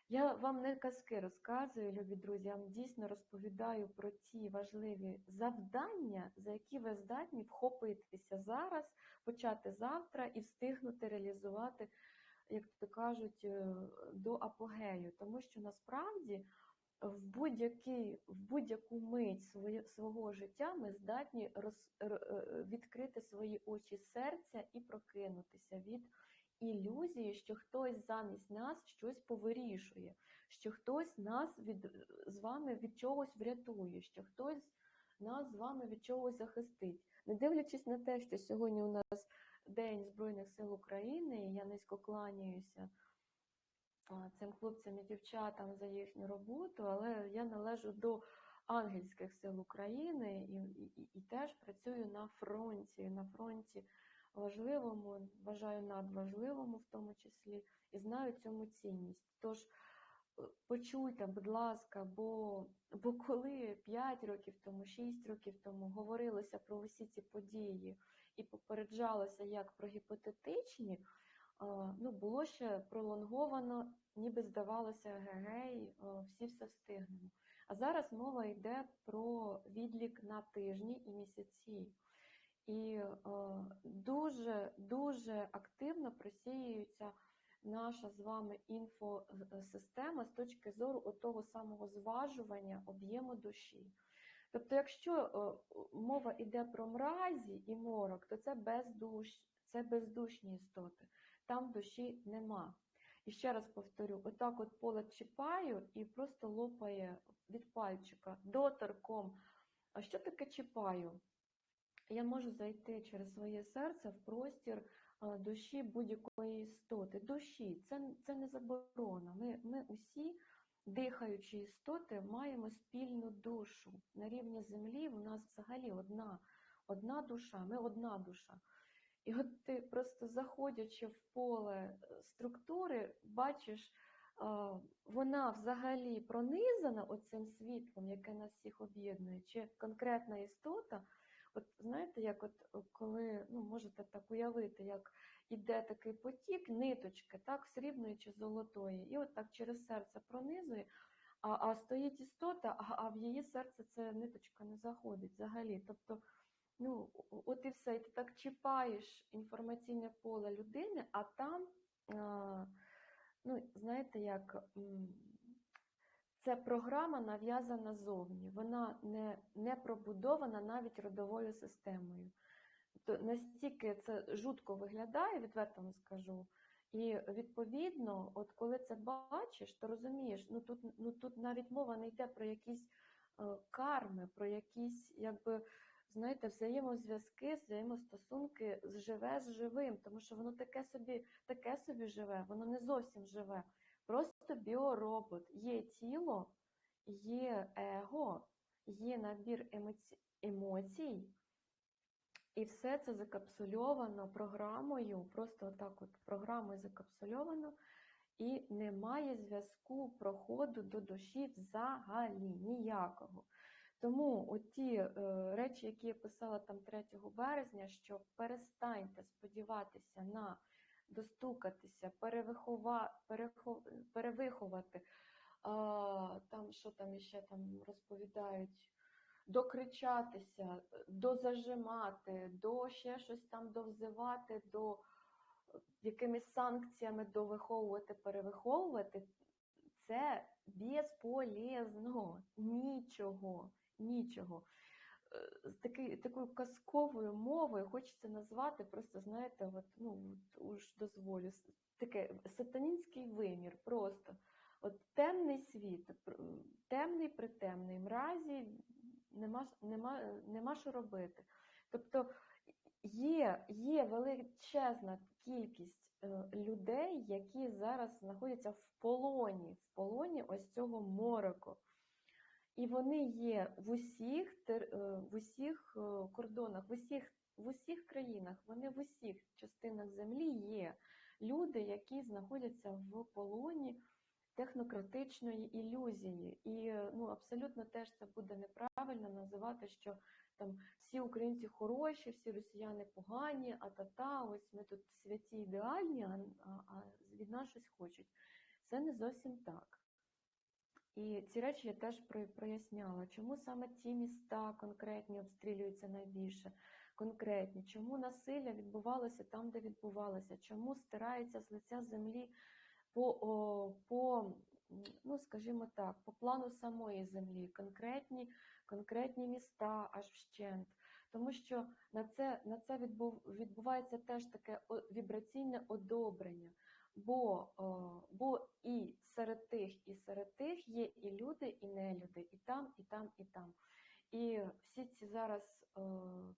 Я вам не казки розказую, любі друзі, я вам дійсно розповідаю про ті важливі завдання, за які ви здатні вхопитися зараз, почати завтра і встигнути реалізувати, як то кажуть, е, до апогею. Тому що насправді в будь-який, в будь-яку мить своє, свого життя ми здатні роз, е, відкрити свої очі серця і прокинутися від ілюзії, що хтось замість нас щось повирішує, що хтось нас від, з вами від чогось врятує, що хтось нас з вами від чогось захистить. Не дивлячись на те, що сьогодні у нас День Збройних сил України, я низько кланяюся цим хлопцям і дівчатам за їхню роботу, але я належу до ангельських сил України і, і, і- теж працюю на фронті, на фронті важливому, вважаю надважливому в тому числі, і знаю цьому цінність. Тож е, почуйте, будь ласка, бо, бо коли 5 років тому, 6 років тому говорилося про усі ці події і попереджалося як про гіпотетичні, ну, було ще пролонговано, ніби здавалося, гей, всі все встигнемо. А зараз мова йде про відлік на тижні і місяці. І е, дуже дуже активно просіюється наша з вами інфосистема з точки зору того самого зважування об'єму душі. Тобто, якщо мова йде про мразі і морок, то це бездуш, це бездушні істоти, там душі нема. І ще раз повторю: отак от поле чіпаю і просто лопає від пальчика доторком. А що таке чіпаю? я можу зайти через своє серце в простір душі будь-якої істоти. Душі це, це не заборона. Ми, ми усі, дихаючі істоти, маємо спільну душу. На рівні землі у нас взагалі одна, одна душа, ми одна душа. І от ти просто заходячи в поле е, структури, бачиш, вона взагалі пронизана оцим світлом, яке нас всіх об'єднує, чи конкретна істота. От знаєте, як от е, коли ну можете так уявити, як іде такий потік, ниточки, так, срібної чи золотої, і от так через серце пронизує, а, а стоїть істота, а, а в її серце ця ниточка не заходить взагалі. Тобто, ну от і все, і ти так чіпаєш інформаційне поле людини, а там, ну знаєте, як. це програма нав'язана зовні, вона не, не пробудована навіть родовою системою. То настільки це жутко виглядає, відверто вам скажу. І відповідно, от коли це бачиш, то розумієш, ну тут, ну тут навіть мова не йде про якісь е, карми, про якісь, якби, знаєте, взаємозв'язки, взаємостосунки з живе з живим, тому що воно таке собі, таке собі живе, воно не зовсім живе. Просто біоробот. Є тіло, є его, є набір емоці... емоцій, і все це закапсульовано програмою, просто отак от програмою закапсульовано, і немає зв'язку проходу до душі взагалі ніякого. Тому оті е, речі, які я писала там 3 березня, що перестаньте сподіватися на достукатися, перевихова, перехо, перевиховати, а, там що там іще там розповідають, докричатися, дозажимати, до ще щось там довзивати, до е, якимись санкціями довиховувати, перевиховувати, це безполезно, нічого, нічого. Е, З таки, такою казковою мовою хочеться назвати, просто знаєте, от, ну уж дозволю, таке сатанінський вимір, просто от темний світ, темний притемний, мразі нема, нема, нема що робити. Тобто є, є величезна кількість е, людей, які зараз знаходяться в полоні, в полоні ось цього мороку. І вони є в усіх, е, в усіх е, кордонах, в усіх, в усіх країнах, вони в усіх частинах землі є люди, які знаходяться в полоні технократичної ілюзії. І е, ну, абсолютно теж це буде неправильно називати, що там всі українці хороші, всі росіяни погані, а та-та, ось ми тут святі ідеальні, а, а, а від нас щось хочуть. Це не зовсім так. І ці речі я теж проясняла, чому саме ті міста конкретні обстрілюються найбільше, конкретні, чому насилля відбувалося там, де відбувалося, чому стирається з лиця землі по, о, по ну, скажімо так, по плану самої землі, конкретні, конкретні міста аж вщент. Тому що на це, на це відбув, відбувається теж таке вібраційне одобрення. Бо, о, бо і серед тих, і серед тих є і люди, і нелюди, і там, і там, і там. І всі ці зараз е,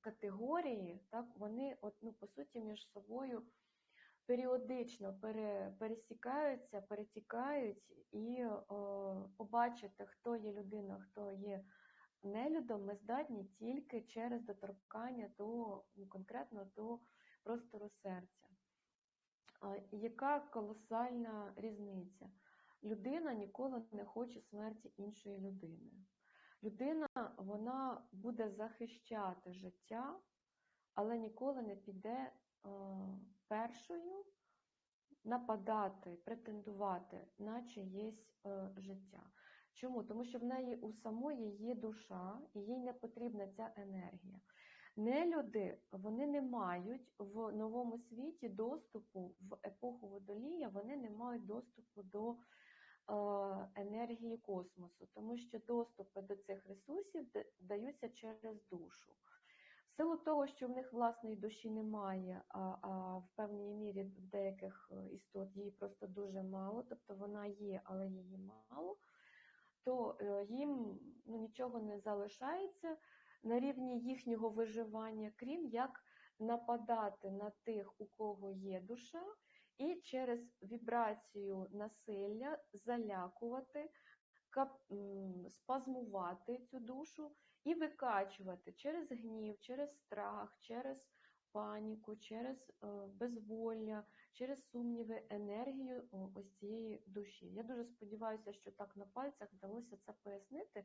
категорії, так, вони от, ну, по суті між собою періодично пере, пересікаються, перетікають, і е, побачити, хто є людина, хто є нелюдом, ми здатні тільки через доторкання до ну, конкретно до простору серця. Яка колосальна різниця? Людина ніколи не хоче смерті іншої людини. Людина вона буде захищати життя, але ніколи не піде е, першою нападати, претендувати на чиєсь е, життя. Чому? Тому що в неї у самої є душа, і їй не потрібна ця енергія. Нелюди вони не мають в новому світі доступу в епоху водолія, вони не мають доступу до е, енергії космосу, тому що доступи до цих ресурсів даються через душу. В силу того, що в них власної душі немає, а, а в певній мірі в деяких е, істот її просто дуже мало, тобто вона є, але її мало, то е, їм ну, нічого не залишається на рівні їхнього виживання, крім як нападати на тих, у кого є душа, і через вібрацію насилля залякувати, спазмувати цю душу і викачувати через гнів, через страх, через паніку, через е, безволля, через сумніви енергію ось цієї душі. Я дуже сподіваюся, що так на пальцях вдалося це пояснити,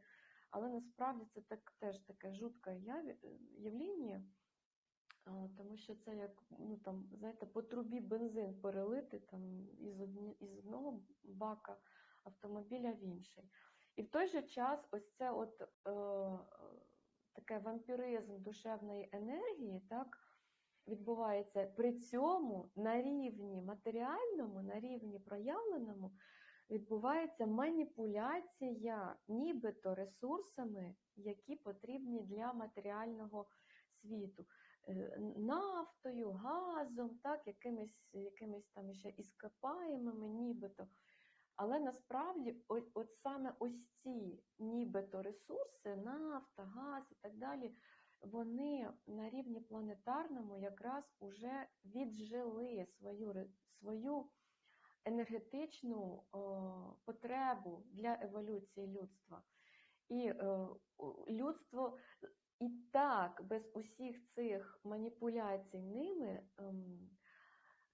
але насправді це так, теж таке жутке е, явління, тому що це як ну, там, знаєте, по трубі бензин перелити там, із, одні, із одного бака автомобіля в інший. І в той же час ось це от, е, таке вампіризм душевної енергії, так, відбувається при цьому на рівні матеріальному, на рівні проявленому, відбувається маніпуляція нібито ресурсами, які потрібні для матеріального світу. Е, Нафтою, газом, так, якимись, якимись там ще іскопаємими нібито. Але насправді о- от саме ось ці нібито ресурси, нафта, газ і так далі, вони на рівні планетарному якраз уже віджили свою, свою енергетичну о, потребу для еволюції людства. І е, людство і так без усіх цих маніпуляцій ними ем,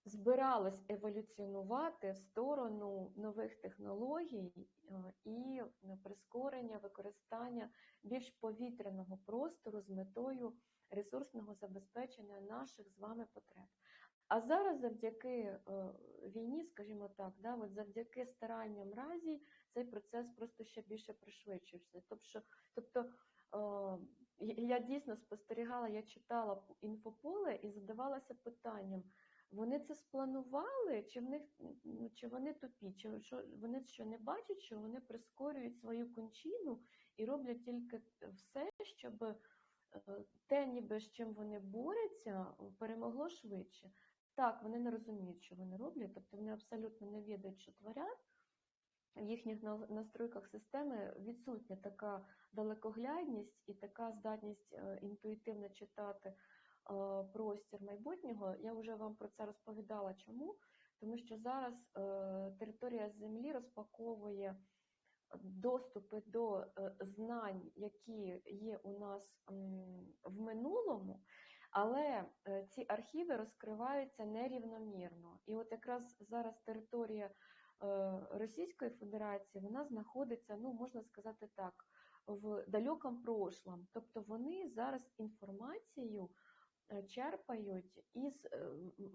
збиралось еволюціонувати в сторону нових технологій е, і прискорення використання більш повітряного простору з метою ресурсного забезпечення наших з вами потреб. А зараз завдяки е, війні, скажімо так, да, от завдяки старанням разі цей процес просто ще більше пришвидшився. Тобто, тобто е, я дійсно спостерігала, я читала інфополе і задавалася питанням, вони це спланували, чи в них ну, чи вони тупі, чи що вони що не бачать, що вони прискорюють свою кончину і роблять тільки все, щоб е, те, ніби з чим вони борються, перемогло швидше. Так, вони не розуміють, що вони роблять, тобто вони абсолютно не відають, що творять. В їхніх настройках системи відсутня така далекоглядність і така здатність е, інтуїтивно читати е, простір майбутнього. Я вже вам про це розповідала. Чому? Тому що зараз е, територія Землі розпаковує доступи до знань, які є у нас в минулому, але е, ці архіви розкриваються нерівномірно. І от якраз зараз територія е, Російської Федерації вона знаходиться, ну можна сказати так, в далекому прошлом. Тобто вони зараз інформацію е, черпають із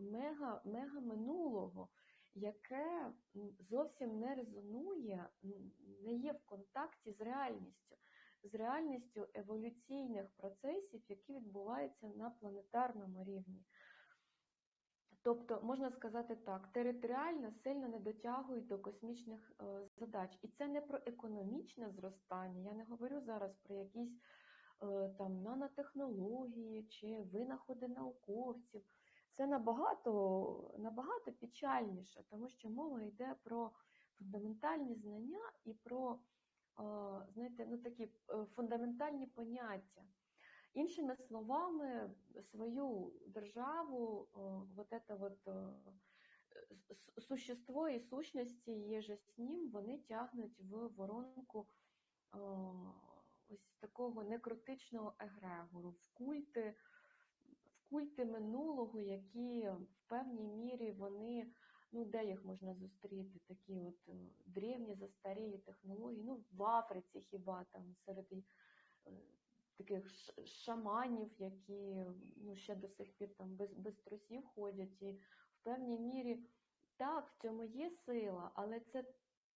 мега, мега минулого, яке зовсім не резонує, не є в контакті з реальністю, з реальністю еволюційних процесів, які відбуваються на планетарному рівні. Тобто, можна сказати так, територіально сильно не дотягують до космічних е, задач. І це не про економічне зростання. Я не говорю зараз про якісь е, там нанотехнології чи винаходи науковців. Це набагато, набагато печальніше, тому що мова йде про фундаментальні знання і про, знаєте, ну такі е, фундаментальні поняття. Іншими словами, свою державу, вот это вот существо і сущності є з ним, вони тягнуть в воронку ось такого некротичного егрегору, в культи, в культи минулого, які в певній мірі вони, ну де їх можна зустріти, такі от е, древні застарілі технології, ну в Африці хіба там серед е, таких шаманів, які ну, ще до сих пір там без, без трусів ходять. І в певній мірі так, в цьому є сила, але це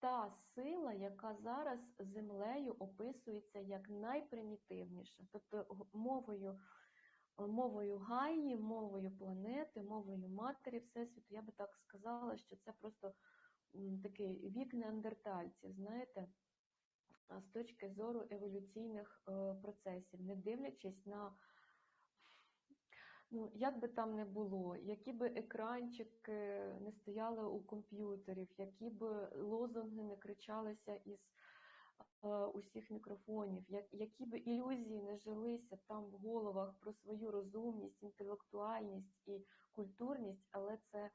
та сила, яка зараз землею описується як найпримітивніша, тобто мовою, мовою Гаї, мовою планети, мовою матері Всесвіту, я би так сказала, що це просто такий вік неандертальців, знаєте з точки зору еволюційних е, процесів, не дивлячись на, ну, як би там не було, які би екранчики не стояли у комп'ютерів, які би лозунги не кричалися із усіх мікрофонів, як, які би ілюзії не жилися там в головах про свою розумність, інтелектуальність і культурність, але це,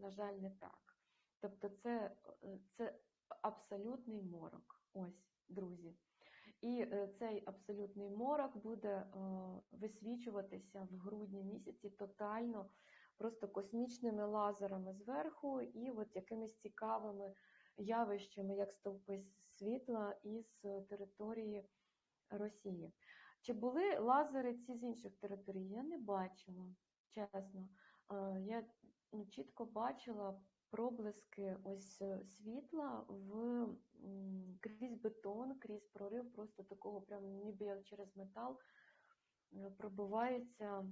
на жаль, не так. Тобто це, е, це абсолютний морок. Ось, друзі. І е, цей абсолютний морок буде е, висвічуватися в грудні місяці тотально, просто космічними лазерами зверху і от якимись цікавими явищами, як стовпи світла із е, території Росії. Чи були лазери ці з інших територій? Я не бачила, чесно. Е, Я ну, чітко бачила проблиски ось е, світла в крізь бетон, крізь прорив, просто такого прям ніби як через метал пробивається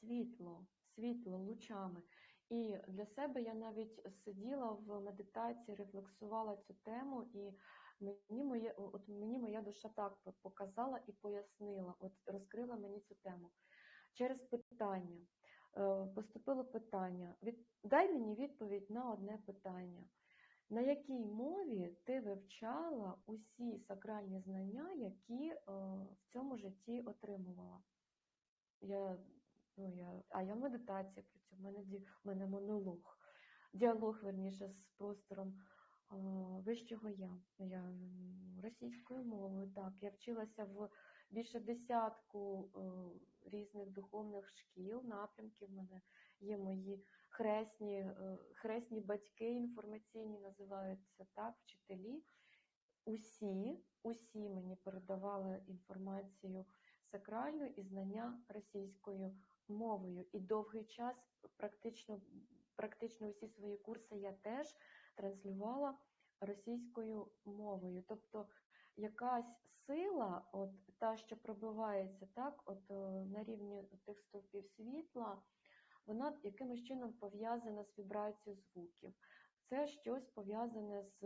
світло, світло лучами. І для себе я навіть сиділа в медитації, рефлексувала цю тему, і мені моє, от мені моя душа так показала і пояснила, от розкрила мені цю тему. Через питання. Е, Поступило питання. Від... Дай мені відповідь на одне питання. На якій мові ти вивчала усі сакральні знання, які е, в цьому житті отримувала? Я, ну, я, а я медитація працюю, в мене, в мене монолог, діалог, верніше, з простором вищого я. Я російською мовою, так. Я вчилася в більше десятку е, різних духовних шкіл, напрямків. В мене є мої хресні, е, хресні батьки інформаційні, називаються так, вчителі. Усі, усі мені передавали інформацію сакральну і знання російською мовою. І довгий час практично, практично усі свої курси я теж транслювала російською мовою. Тобто якась сила, от та, що пробивається так, от е, на рівні тих стовпів світла, вона якимось чином пов'язана з вібрацією звуків. Це щось пов'язане з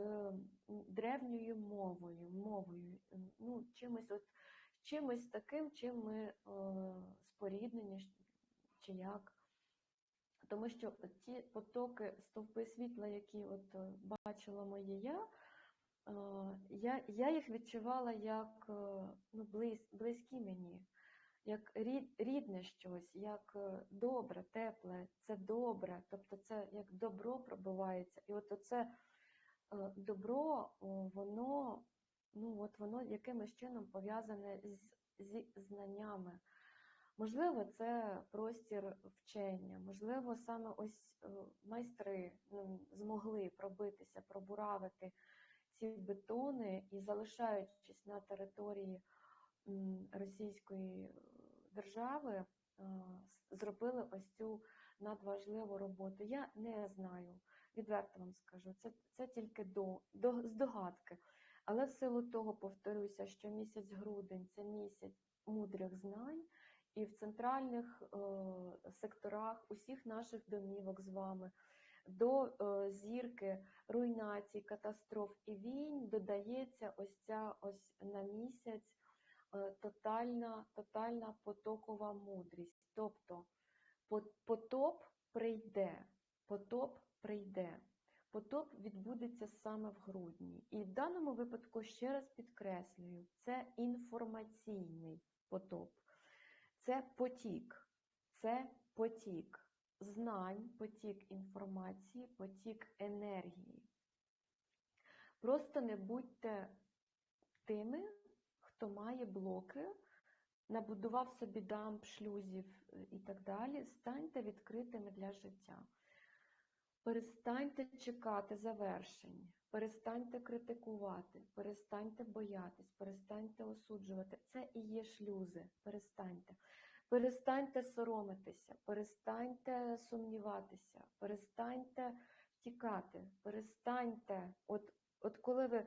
древньою мовою, мовою, ну, чимось, от, чимось таким, чим ми е, споріднені чи як. Тому що ті потоки, стовпи світла, які от е, бачила моє я, е, я, я їх відчувала як е, ну, близь, близькі мені, як рід, рідне щось, як добре, тепле, це добре, тобто це як добро пробивається. І от оце добро, воно, ну, от воно якимось чином пов'язане з, зі знаннями. Можливо, це простір вчення, можливо, саме ось е, майстри ну, змогли пробитися, пробуравити ці бетони і залишаючись на території Російської е, держави, е, зробили ось цю надважливу роботу. Я не знаю, відверто вам скажу, це, це тільки до, до, здогадки. Але в силу того, повторюся, що місяць грудень це місяць мудрих знань, і в центральних е, секторах усіх наших домівок з вами до е, зірки руйнацій, катастроф і війн додається ось ця ось на місяць е, тотальна, тотальна потокова мудрість. Тобто потоп прийде, потоп прийде. Потоп відбудеться саме в грудні. І в даному випадку, ще раз підкреслюю, це інформаційний потоп. Це потік, це потік знань, потік інформації, потік енергії. Просто не будьте тими, хто має блоки, набудував собі дамб, шлюзів е, і так далі. Станьте відкритими для життя. Перестаньте чекати завершень, перестаньте критикувати, перестаньте боятись, перестаньте осуджувати. Це і є шлюзи. Перестаньте. Перестаньте соромитися, перестаньте сумніватися, перестаньте втікати, перестаньте. От, от коли ви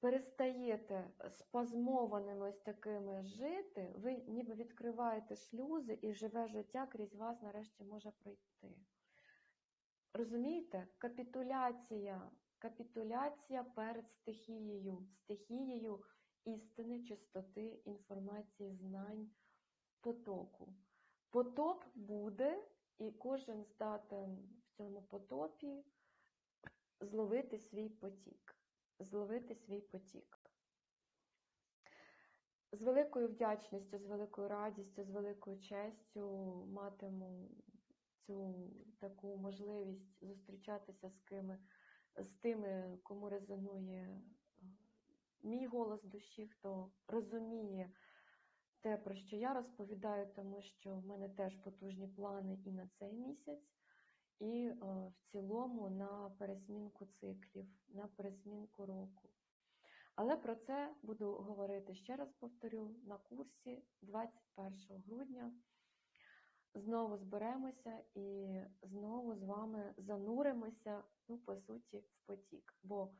перестаєте спазмованими ось такими жити, ви ніби відкриваєте шлюзи і живе життя крізь вас нарешті може пройти. Розумієте? Капітуляція, капітуляція перед стихією, стихією істини, чистоти, інформації, знань, потоку. Потоп буде, і кожен здатен в цьому потопі зловити свій потік. Зловити свій потік. З великою вдячністю, з великою радістю, з великою честю матиму цю таку можливість зустрічатися з кими, з тими, кому резонує е, мій голос душі, хто розуміє те, про що я розповідаю, тому що в мене теж потужні плани і на цей місяць, і е, в цілому на пересмінку циклів, на пересмінку року. Але про це буду говорити ще раз повторю на курсі 21 грудня. Знову зберемося і знову з вами зануримося, ну, по суті, в потік. Бо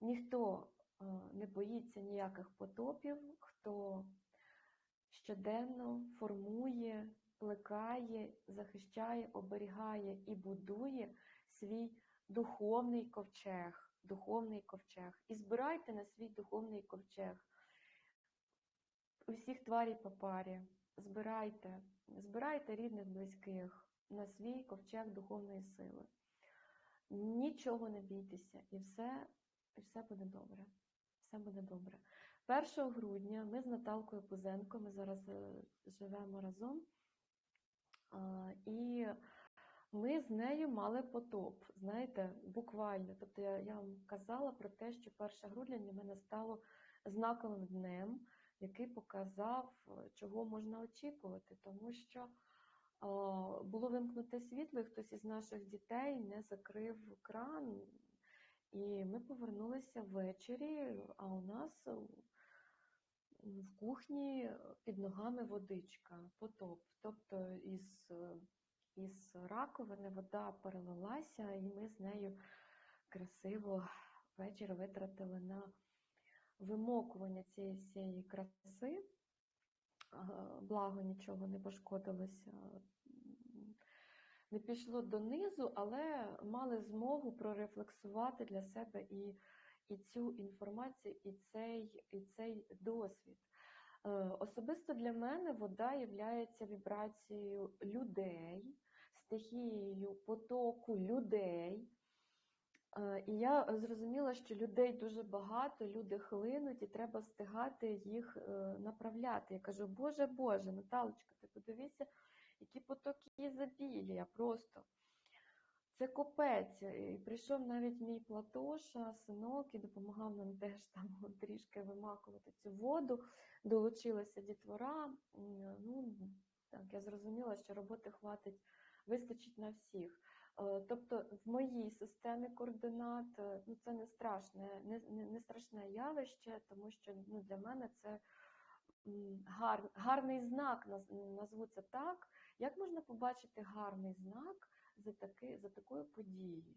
ніхто е, не боїться ніяких потопів, хто щоденно формує, плекає, захищає, оберігає і будує свій духовний ковчег. Духовний ковчег. І збирайте на свій духовний ковчег усіх тварій по парі. Збирайте, збирайте рідних, близьких на свій ковчег духовної сили. Нічого не бійтеся, і все, і все буде добре. Все буде добре. 1 грудня ми з Наталкою Пузенко, ми зараз е, живемо разом, і ми з нею мали потоп, знаєте, буквально. Тобто я, я вам казала про те, що 1 грудня для мене стало знаковим днем, який показав, е, чого можна очікувати, тому що е, було вимкнуте світло, і хтось із наших дітей не закрив кран, і ми повернулися ввечері, а у нас е, в кухні під ногами водичка, потоп. Тобто із, із раковини вода перелилася, і ми з нею красиво вечір витратили на вимокування цієї всієї краси. Благо нічого не пошкодилося, не пішло донизу, але мали змогу прорефлексувати для себе і, і цю інформацію, і цей, і цей досвід. Е, Особисто для мене вода є вібрацією людей, стихією потоку людей. Е, І я зрозуміла, що людей дуже багато, люди хлинуть, і треба встигати їх е, направляти. Я кажу, Боже Боже, Наталочка, ти подивися, які потоки ізобілія просто. Це копець. І прийшов навіть мій Платоша, синок, і допомагав нам теж там трішки вимакувати цю воду. Долучилася дітвора. Ну, так, я зрозуміла, що роботи хватить, вистачить на всіх. Е, Тобто в моїй системі координат е, ну, це не страшне, не, не, не страшне явище, тому що ну, для мене це гар, гарний знак, наз- назву це так. Як можна побачити гарний знак за, таки, за такою подією?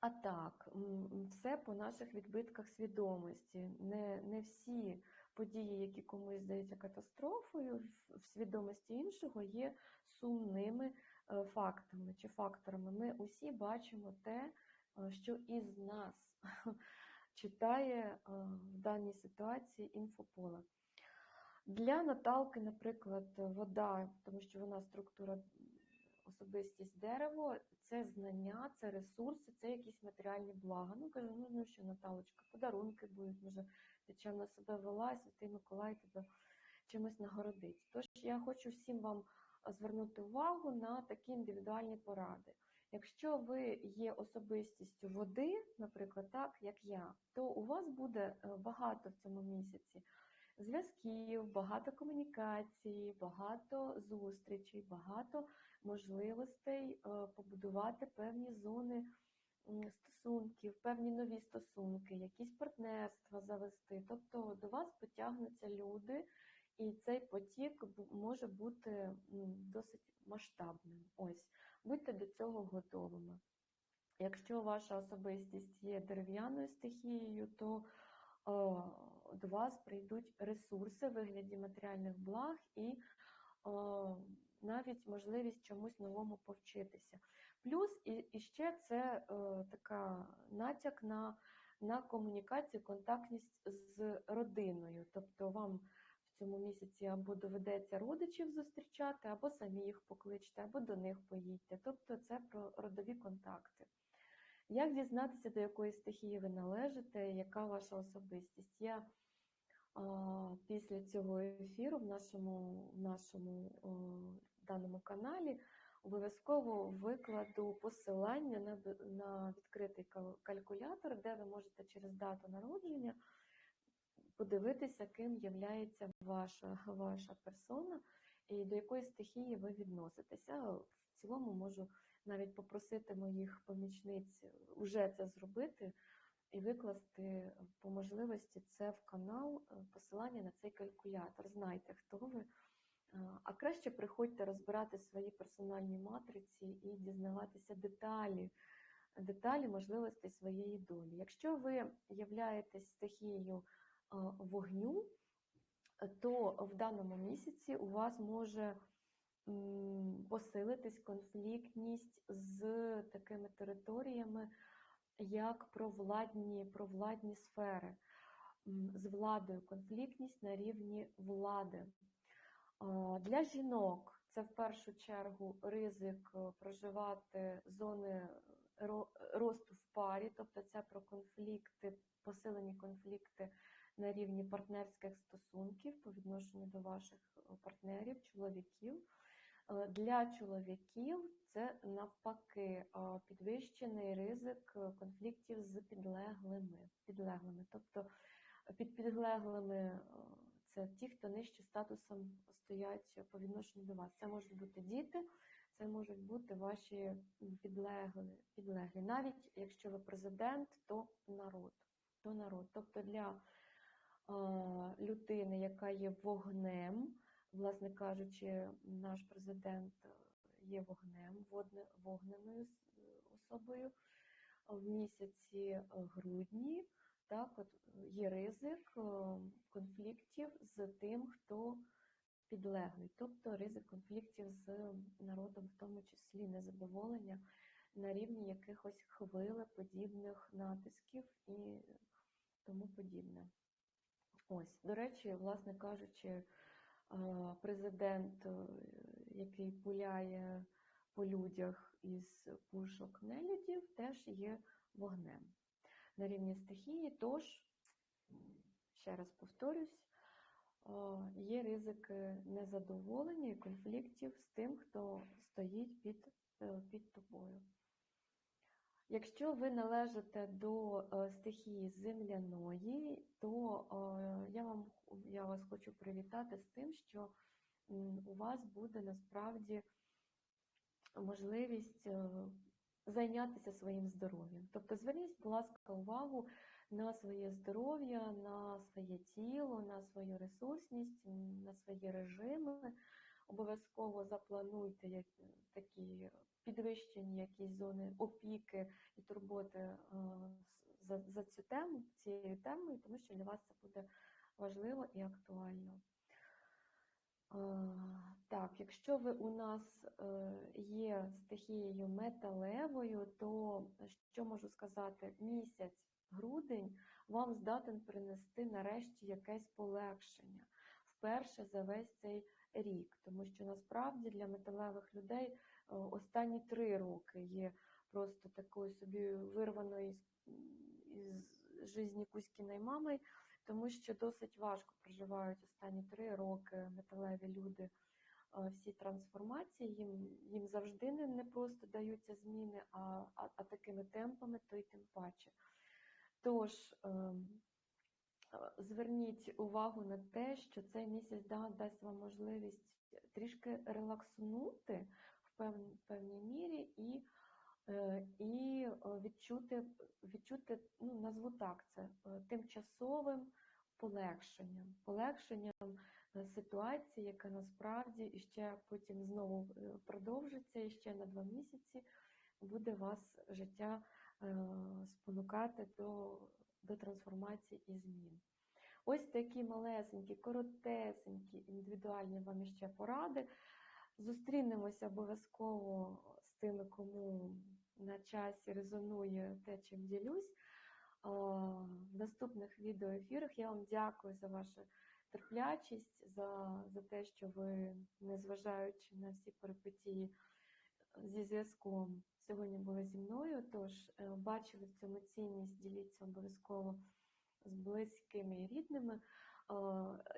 А так, все по наших відбитках свідомості. Не, не всі події, які комусь здаються катастрофою, в, свідомості іншого є сумними фактами чи факторами. Ми усі бачимо те, е, що із нас читає е, в даній ситуації інфополе. Для Наталки, наприклад, вода, тому що вона структура особистість дерево, це знання, це ресурси, це якісь матеріальні блага. Ну, кажу, ну, ну що, Наталочка, подарунки будуть, може, ти чим на себе вела, Святий Миколай тебе чимось нагородить. Тож я хочу всім вам звернути увагу на такі індивідуальні поради. Якщо ви є особистістю води, наприклад, так як я, то у вас буде е, багато в цьому місяці зв'язків, багато комунікацій, багато зустрічей, багато можливостей е, побудувати певні зони стосунків, певні нові стосунки, якісь партнерства завести. Тобто до вас потягнуться люди, і цей потік може бути досить масштабним. Ось, будьте до цього готовими. Якщо ваша особистість є дерев'яною стихією, то е, до вас прийдуть ресурси в вигляді матеріальних благ і е, навіть можливість чомусь новому повчитися. Плюс і, і ще це е, така натяк на, на комунікацію, контактність з родиною. Тобто вам цьому місяці або доведеться родичів зустрічати, або самі їх покличте, або до них поїдьте. Тобто це про родові контакти. Як дізнатися, до якої стихії ви належите, яка ваша особистість? Я а, після цього ефіру в нашому, в нашому о, даному каналі обов'язково викладу посилання на, на відкритий калькулятор, де ви можете через дату народження подивитися, ким є ваша, ваша персона і до якої стихії ви відноситеся. В цілому можу навіть попросити моїх помічниць уже це зробити і викласти по можливості це в канал, е, посилання на цей калькулятор. Знайте, хто ви. А краще приходьте розбирати свої персональні матриці і дізнаватися деталі, деталі можливостей своєї долі. Якщо ви являєтесь стихією вогню, е, то в даному місяці у вас може посилитись конфліктність з такими територіями, як провладні, провладні сфери, з владою, конфліктність на рівні влади. Для жінок це в першу чергу ризик е, проживати зони росту в парі, тобто це про конфлікти, посилені конфлікти на рівні партнерських стосунків по відношенню до ваших е, партнерів, чоловіків. Для чоловіків це навпаки підвищений ризик е, конфліктів з підлеглими. підлеглими. Тобто е, під підлеглими це ті, хто нижче статусом стоять по відношенню до вас. Це можуть бути діти, це можуть бути ваші м, підлеглі. Навіть якщо ви президент, то народ. То народ. Тобто для людини, яка є вогнем, власне кажучи, наш президент е, є вогнем, вогненою особою в місяці е, грудні. Так, от є ризик е, конфліктів з тим, хто підлеглий, тобто ризик конфліктів з народом, в тому числі незадоволення на рівні якихось хвилеподібних натисків і тому подібне. Ось, до речі, власне кажучи, президент, е, який пуляє по людях із пушок нелюдів, теж є вогнем на рівні стихії. Тож, ще раз повторюсь, є ризики незадоволення і конфліктів з тим, хто стоїть під е, під тобою. Якщо ви належите до е, стихії земляної, то е, я вам я вас хочу привітати з тим, що у вас буде насправді можливість е, зайнятися своїм здоров'ям. Тобто зверніть, будь ласка, увагу на своє здоров'я, на своє тіло, на свою ресурсність, на свої режими. Обов'язково заплануйте такі підвищені якісь зони опіки і турботи е, за, за цю тему, цією темою, тому що для вас це буде важливо і актуально. Е, Так, якщо ви у нас е, є стихією металевою, то що можу сказати? Місяць, грудень вам здатен принести нарешті якесь полегшення вперше за весь цей рік, тому що насправді для металевих людей е, останні три роки є просто такою собі вирваною із, житті Кузькіної мами, тому що досить важко проживають останні три роки металеві люди е, всі трансформації, їм, їм завжди не, не просто даються зміни, а, а, а такими темпами, то й тим паче. Тож, ем, зверніть увагу на те, що цей місяць да, дасть вам можливість трішки релакснути в певній, певній мірі і, е, і е, відчути, відчути, ну, назву так це, е, тимчасовим полегшенням, полегшенням е, ситуації, яка насправді іще потім знову е, продовжиться, і ще на два місяці буде вас життя е, спонукати до, до трансформації і змін. Ось такі малесенькі, коротесенькі, індивідуальні вам іще поради. Зустрінемося обов'язково з тими, кому на часі резонує те, чим ділюсь. В наступних відеоефірах я вам дякую за вашу терплячість, за, за те, що ви, незважаючи на всі перипетії зі зв'язком, сьогодні були зі мною. Тож е, бачили в цьому цінність, діліться обов'язково з близькими і рідними. Е,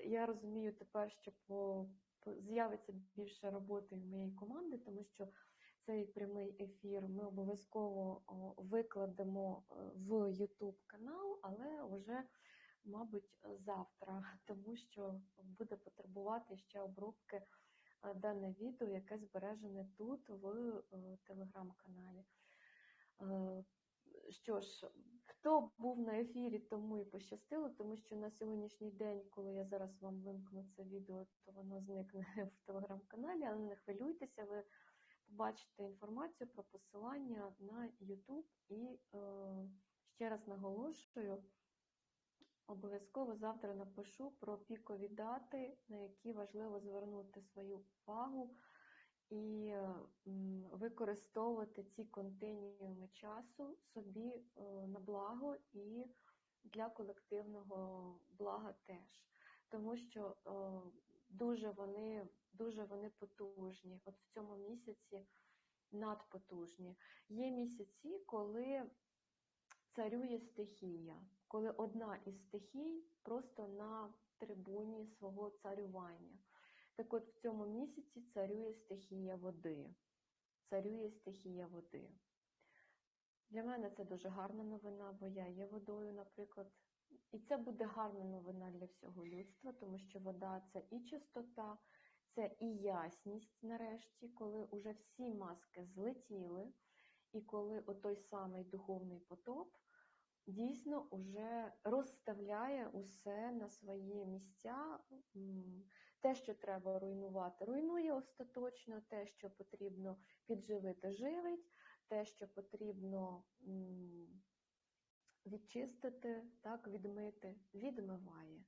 Я розумію тепер, що по, з'явиться більше роботи в моєї команди, тому що цей прямий ефір ми обов'язково викладемо е, в YouTube канал, але вже, мабуть, завтра, тому що буде потребувати ще обробки дане відео, яке збережене тут в е, телеграм-каналі. Е, Що ж, хто був на ефірі, тому і пощастило, тому що на сьогоднішній день, коли я зараз вам вимкну це відео, то воно зникне в телеграм-каналі, але не хвилюйтеся, ви побачите інформацію про посилання на YouTube і е, ще раз наголошую, обов'язково завтра напишу про пікові дати, на які важливо звернути свою увагу і використовувати ці континіуми часу собі е, на благо і для колективного блага теж. Тому що е, дуже вони, дуже вони потужні. От в цьому місяці надпотужні. Є місяці, коли царює стихія, коли одна із стихій просто на трибуні свого царювання. Так от в цьому місяці царює стихія води. Царює стихія води. Для мене це дуже гарна новина, бо я є водою, наприклад. І це буде гарна новина для всього людства, тому що вода це і чистота, це і ясність нарешті, коли уже всі маски злетіли, і коли отой самий духовний потоп дійсно уже розставляє усе на свої місця. Те, що треба руйнувати, руйнує остаточно, те, що потрібно підживити, живить, те, що потрібно відчистити, так, відмити, відмиває.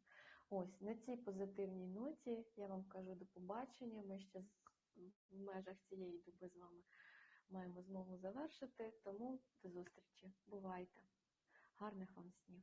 Ось на цій позитивній ноті я вам кажу до побачення. Ми ще в межах цієї доби з вами маємо змогу завершити, тому до зустрічі. Бувайте! Гарних вам снів!